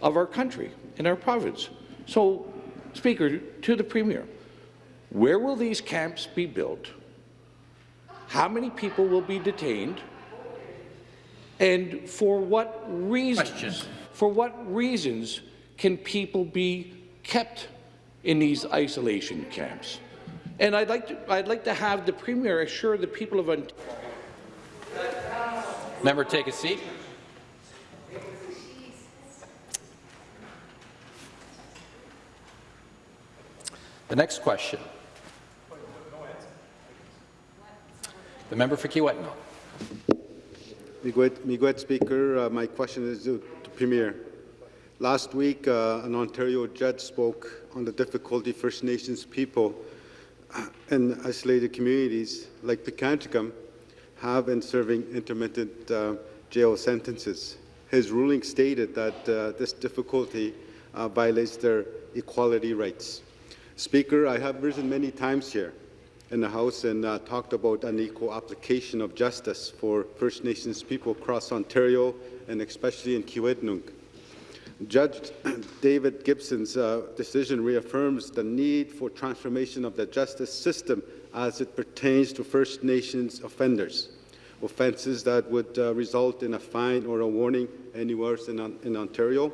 of our country in our province. So, Speaker, to the Premier, where will these camps be built? How many people will be detained? And for what reasons? Question. For what reasons can people be kept in these isolation camps? And I'd like to, I'd like to have the Premier assure the people of Ontario. Member, take a seat. The next question. The member for Kiiwetinoong. Miigwech Speaker, uh, my question is to the Premier. Last week, uh, an Ontario judge spoke on the difficulty First Nations people in isolated communities like Pikangikum have in serving intermittent uh, jail sentences. His ruling stated that uh, this difficulty uh, violates their equality rights. Speaker, I have risen many times here in the House and uh, talked about unequal application of justice for First Nations people across Ontario and especially in Kiiwetinoong. Judge David Gibson's uh, decision reaffirms the need for transformation of the justice system as it pertains to First Nations offenders. Offences that would uh, result in a fine or a warning anywhere in, in Ontario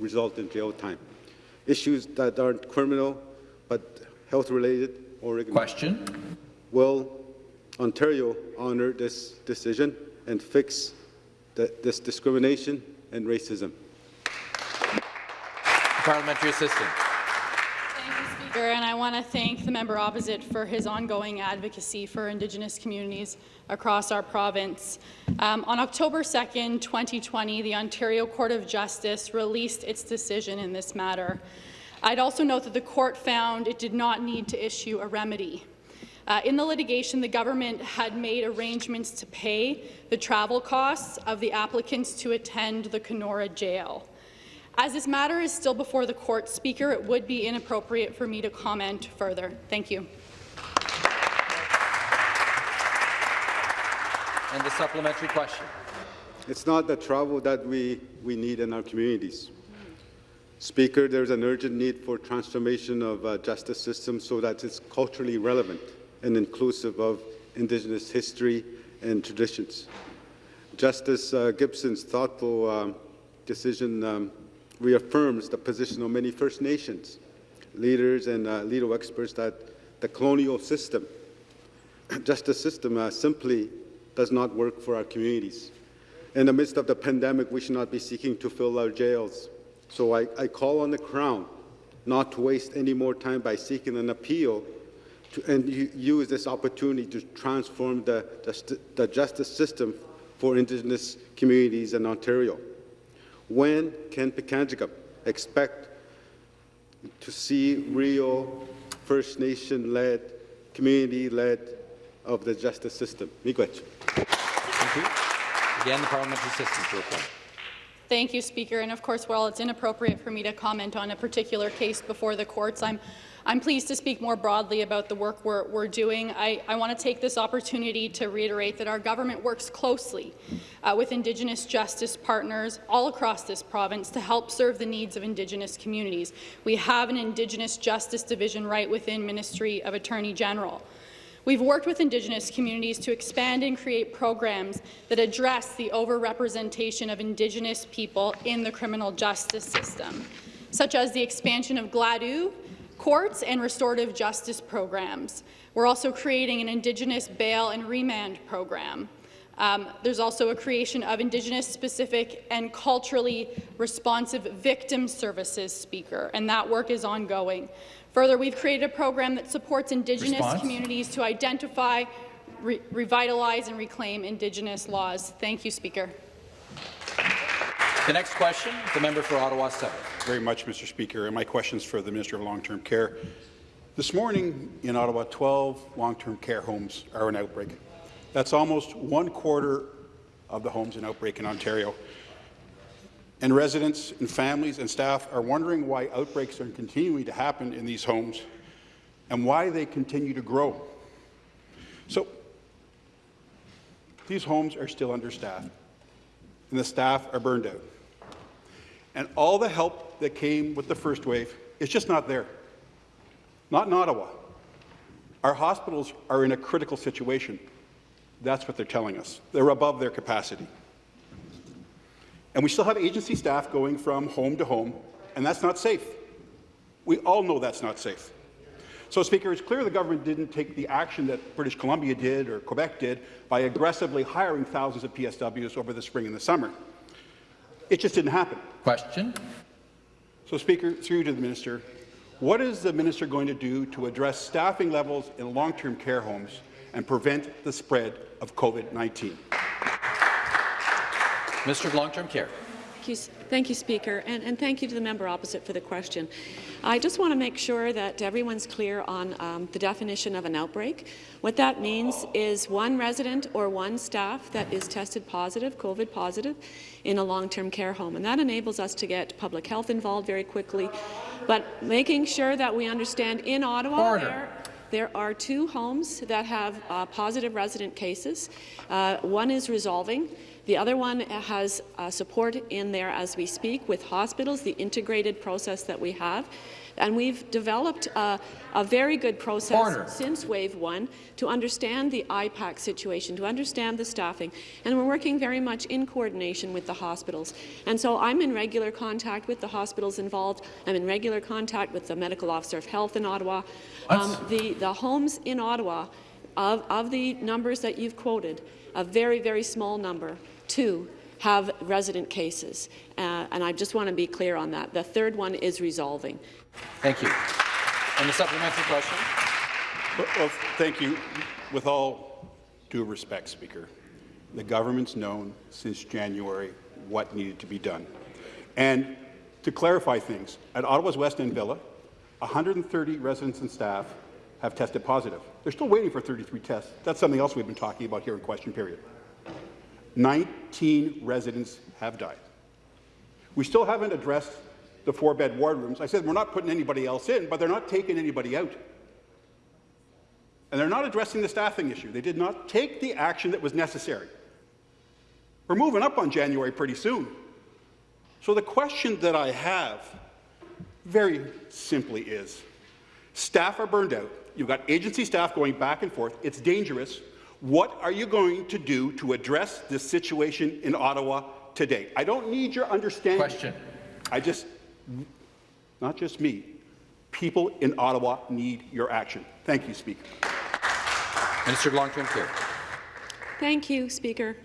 result in jail time issues that aren't criminal but health-related or Question. Will Ontario honour this decision and fix the, this discrimination and racism? Parliamentary assistant. Speaker, and I want to thank the member opposite for his ongoing advocacy for Indigenous communities across our province. Um, on October 2nd, 2020, the Ontario Court of Justice released its decision in this matter. I'd also note that the court found it did not need to issue a remedy. Uh, in the litigation, the government had made arrangements to pay the travel costs of the applicants to attend the Kenora jail. As this matter is still before the court, Speaker, it would be inappropriate for me to comment further. Thank you. And the supplementary question. It's not the travel that we, we need in our communities. Speaker, there's an urgent need for transformation of uh, justice system so that it's culturally relevant and inclusive of Indigenous history and traditions. Justice uh, Gibson's thoughtful um, decision um, reaffirms the position of many First Nations leaders and uh, legal experts that the colonial system, justice system, uh, simply does not work for our communities. In the midst of the pandemic, we should not be seeking to fill our jails. So I, I call on the Crown not to waste any more time by seeking an appeal to, and use this opportunity to transform the, the, the justice system for Indigenous communities in Ontario. When can Pikangikum expect to see real First Nation-led, community-led of the justice system? Miigwech. Thank you. Again, the parliamentary assistant to reply. Thank you, Speaker. And of course, while it's inappropriate for me to comment on a particular case before the courts, I'm I'm pleased to speak more broadly about the work we're, we're doing. I, I want to take this opportunity to reiterate that our government works closely uh, with Indigenous justice partners all across this province to help serve the needs of Indigenous communities. We have an Indigenous Justice Division right within Ministry of Attorney General. We've worked with Indigenous communities to expand and create programs that address the overrepresentation of Indigenous people in the criminal justice system, such as the expansion of Gladue courts and restorative justice programs. We're also creating an Indigenous bail and remand program. Um, there's also a creation of Indigenous-specific and culturally responsive victim services speaker, and that work is ongoing. Further, we've created a program that supports Indigenous Response? communities to identify, re revitalize and reclaim Indigenous laws. Thank you, Speaker. The next question, the member for Ottawa South. Very much, Mr. Speaker, and my question is for the Minister of Long-Term Care. This morning in Ottawa, 12 long-term care homes are in outbreak. That's almost one quarter of the homes in outbreak in Ontario. And residents and families and staff are wondering why outbreaks are continuing to happen in these homes and why they continue to grow. So these homes are still understaffed, and the staff are burned out. And all the help that came with the first wave is just not there. Not in Ottawa. Our hospitals are in a critical situation. That's what they're telling us. They're above their capacity. And we still have agency staff going from home to home, and that's not safe. We all know that's not safe. So, Speaker, it's clear the government didn't take the action that British Columbia did or Quebec did by aggressively hiring thousands of PSWs over the spring and the summer. It just didn't happen. Question. So, Speaker, through to the minister, what is the minister going to do to address staffing levels in long-term care homes and prevent the spread of COVID-19? Minister of Long-Term Care. Thank you, thank you, Speaker, and, and, thank you to the member opposite for the question. I just want to make sure that everyone's clear on um, the definition of an outbreak. What that means is one resident or one staff that is tested positive, COVID positive, in a long-term care home, and that enables us to get public health involved very quickly, but making sure that we understand in Ottawa there, there are two homes that have uh, positive resident cases. Uh, one is resolving. The other one has uh, support in there as we speak with hospitals, the integrated process that we have. And we've developed a, a very good process since Wave 1 to understand the IPAC situation, to understand the staffing, and we're working very much in coordination with the hospitals. And so I'm in regular contact with the hospitals involved. I'm in regular contact with the Medical Officer of Health in Ottawa. Um, the, the homes in Ottawa, of, of the numbers that you've quoted, a very, very small number two have resident cases. Uh, and I just want to be clear on that. The third one is resolving. Thank you. And the supplementary question? Well, well, thank you. With all due respect, Speaker, the government's known since January what needed to be done. And to clarify things, at Ottawa's West End Villa, 130 residents and staff have tested positive. They're still waiting for 33 tests. That's something else we've been talking about here in question period. 19 residents have died. We still haven't addressed the four-bed ward rooms. I said we're not putting anybody else in, but they're not taking anybody out. And they're not addressing the staffing issue. They did not take the action that was necessary. We're moving up on January pretty soon. So the question that I have very simply is, staff are burned out. You've got agency staff going back and forth. It's dangerous. What are you going to do to address this situation in Ottawa today? I don't need your understanding. Question. I just, not just me, People in Ottawa need your action. Thank you, Speaker. Minister of Long-Term Care. Thank you, Speaker.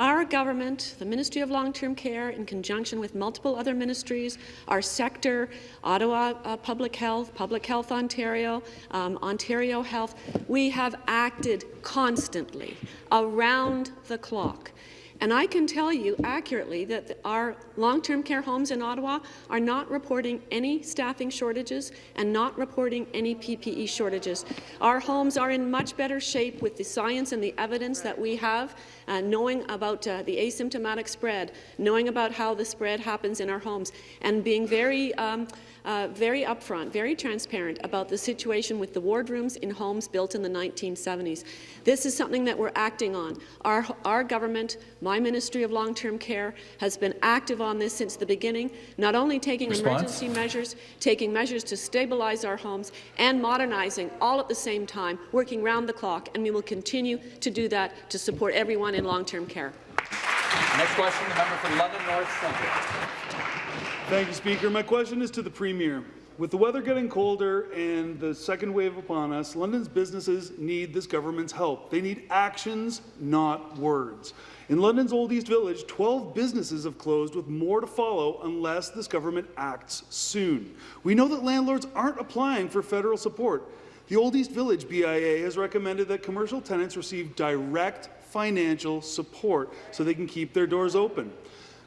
Our government, the Ministry of Long-Term Care, in conjunction with multiple other ministries, our sector, Ottawa uh, Public Health, Public Health Ontario, um, Ontario Health, we have acted constantly, around the clock. And I can tell you accurately that our long-term care homes in Ottawa are not reporting any staffing shortages and not reporting any PPE shortages. Our homes are in much better shape with the science and the evidence that we have, uh, knowing about uh, the asymptomatic spread, knowing about how the spread happens in our homes, and being very um, uh, very upfront, very transparent about the situation with the wardrooms in homes built in the 1970s. This is something that we're acting on. Our, our government, my Ministry of Long-Term Care, has been active on this since the beginning, not only taking Response? emergency measures, taking measures to stabilize our homes, and modernizing all at the same time, working round the clock, and we will continue to do that to support everyone in long-term care. Next question, the member for London North Centre. Thank you, Speaker. My question is to the Premier. With the weather getting colder and the second wave upon us, London's businesses need this government's help. They need actions, not words. In London's Old East Village, 12 businesses have closed with more to follow unless this government acts soon. We know that landlords aren't applying for federal support. The Old East Village BIA has recommended that commercial tenants receive direct financial support so they can keep their doors open.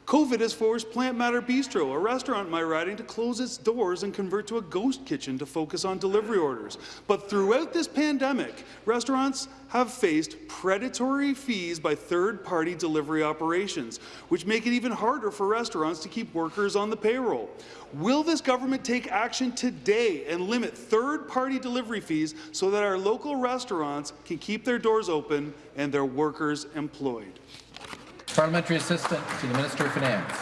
COVID has forced Plant Matter Bistro, a restaurant in my riding, to close its doors and convert to a ghost kitchen to focus on delivery orders. But throughout this pandemic, restaurants have faced predatory fees by third-party delivery operations, which make it even harder for restaurants to keep workers on the payroll. Will this government take action today and limit third-party delivery fees so that our local restaurants can keep their doors open and their workers employed? Parliamentary Assistant to the Minister of Finance.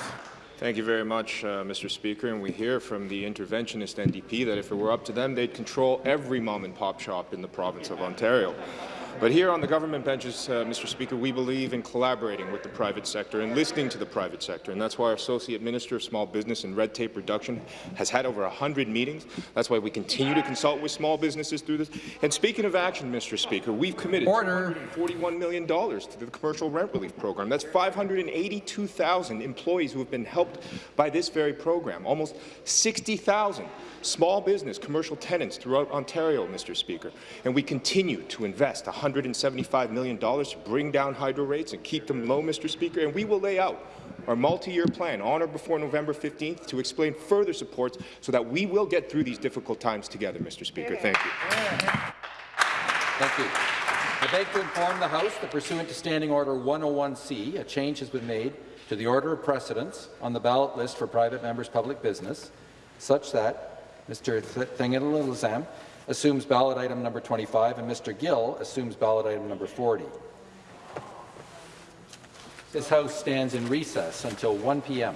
Thank you very much, uh, Mr. Speaker. And we hear from the interventionist NDP that if it were up to them, they'd control every mom-and-pop shop in the province of Ontario. But here on the government benches, uh, Mr. Speaker, we believe in collaborating with the private sector and listening to the private sector. And that's why our Associate Minister of Small Business and Red Tape Reduction has had over 100 meetings. That's why we continue to consult with small businesses through this. And speaking of action, Mr. Speaker, we've committed Order. $41 million to the commercial rent relief program. That's 582,000 employees who have been helped by this very program. Almost 60,000 small business commercial tenants throughout Ontario, Mr. Speaker. And we continue to invest $175 million to bring down hydro rates and keep them low, Mr. Speaker. And we will lay out our multi-year plan on or before November 15th to explain further supports so that we will get through these difficult times together, Mr. Speaker. Thank you. Thank you. I beg to inform the House that pursuant to Standing Order 101C, a change has been made to the order of precedence on the ballot list for private members' public business, such that Mr. Thanigasalam assumes ballot item number 25 and Mr. Gill assumes ballot item number 40. This House stands in recess until 1 p.m.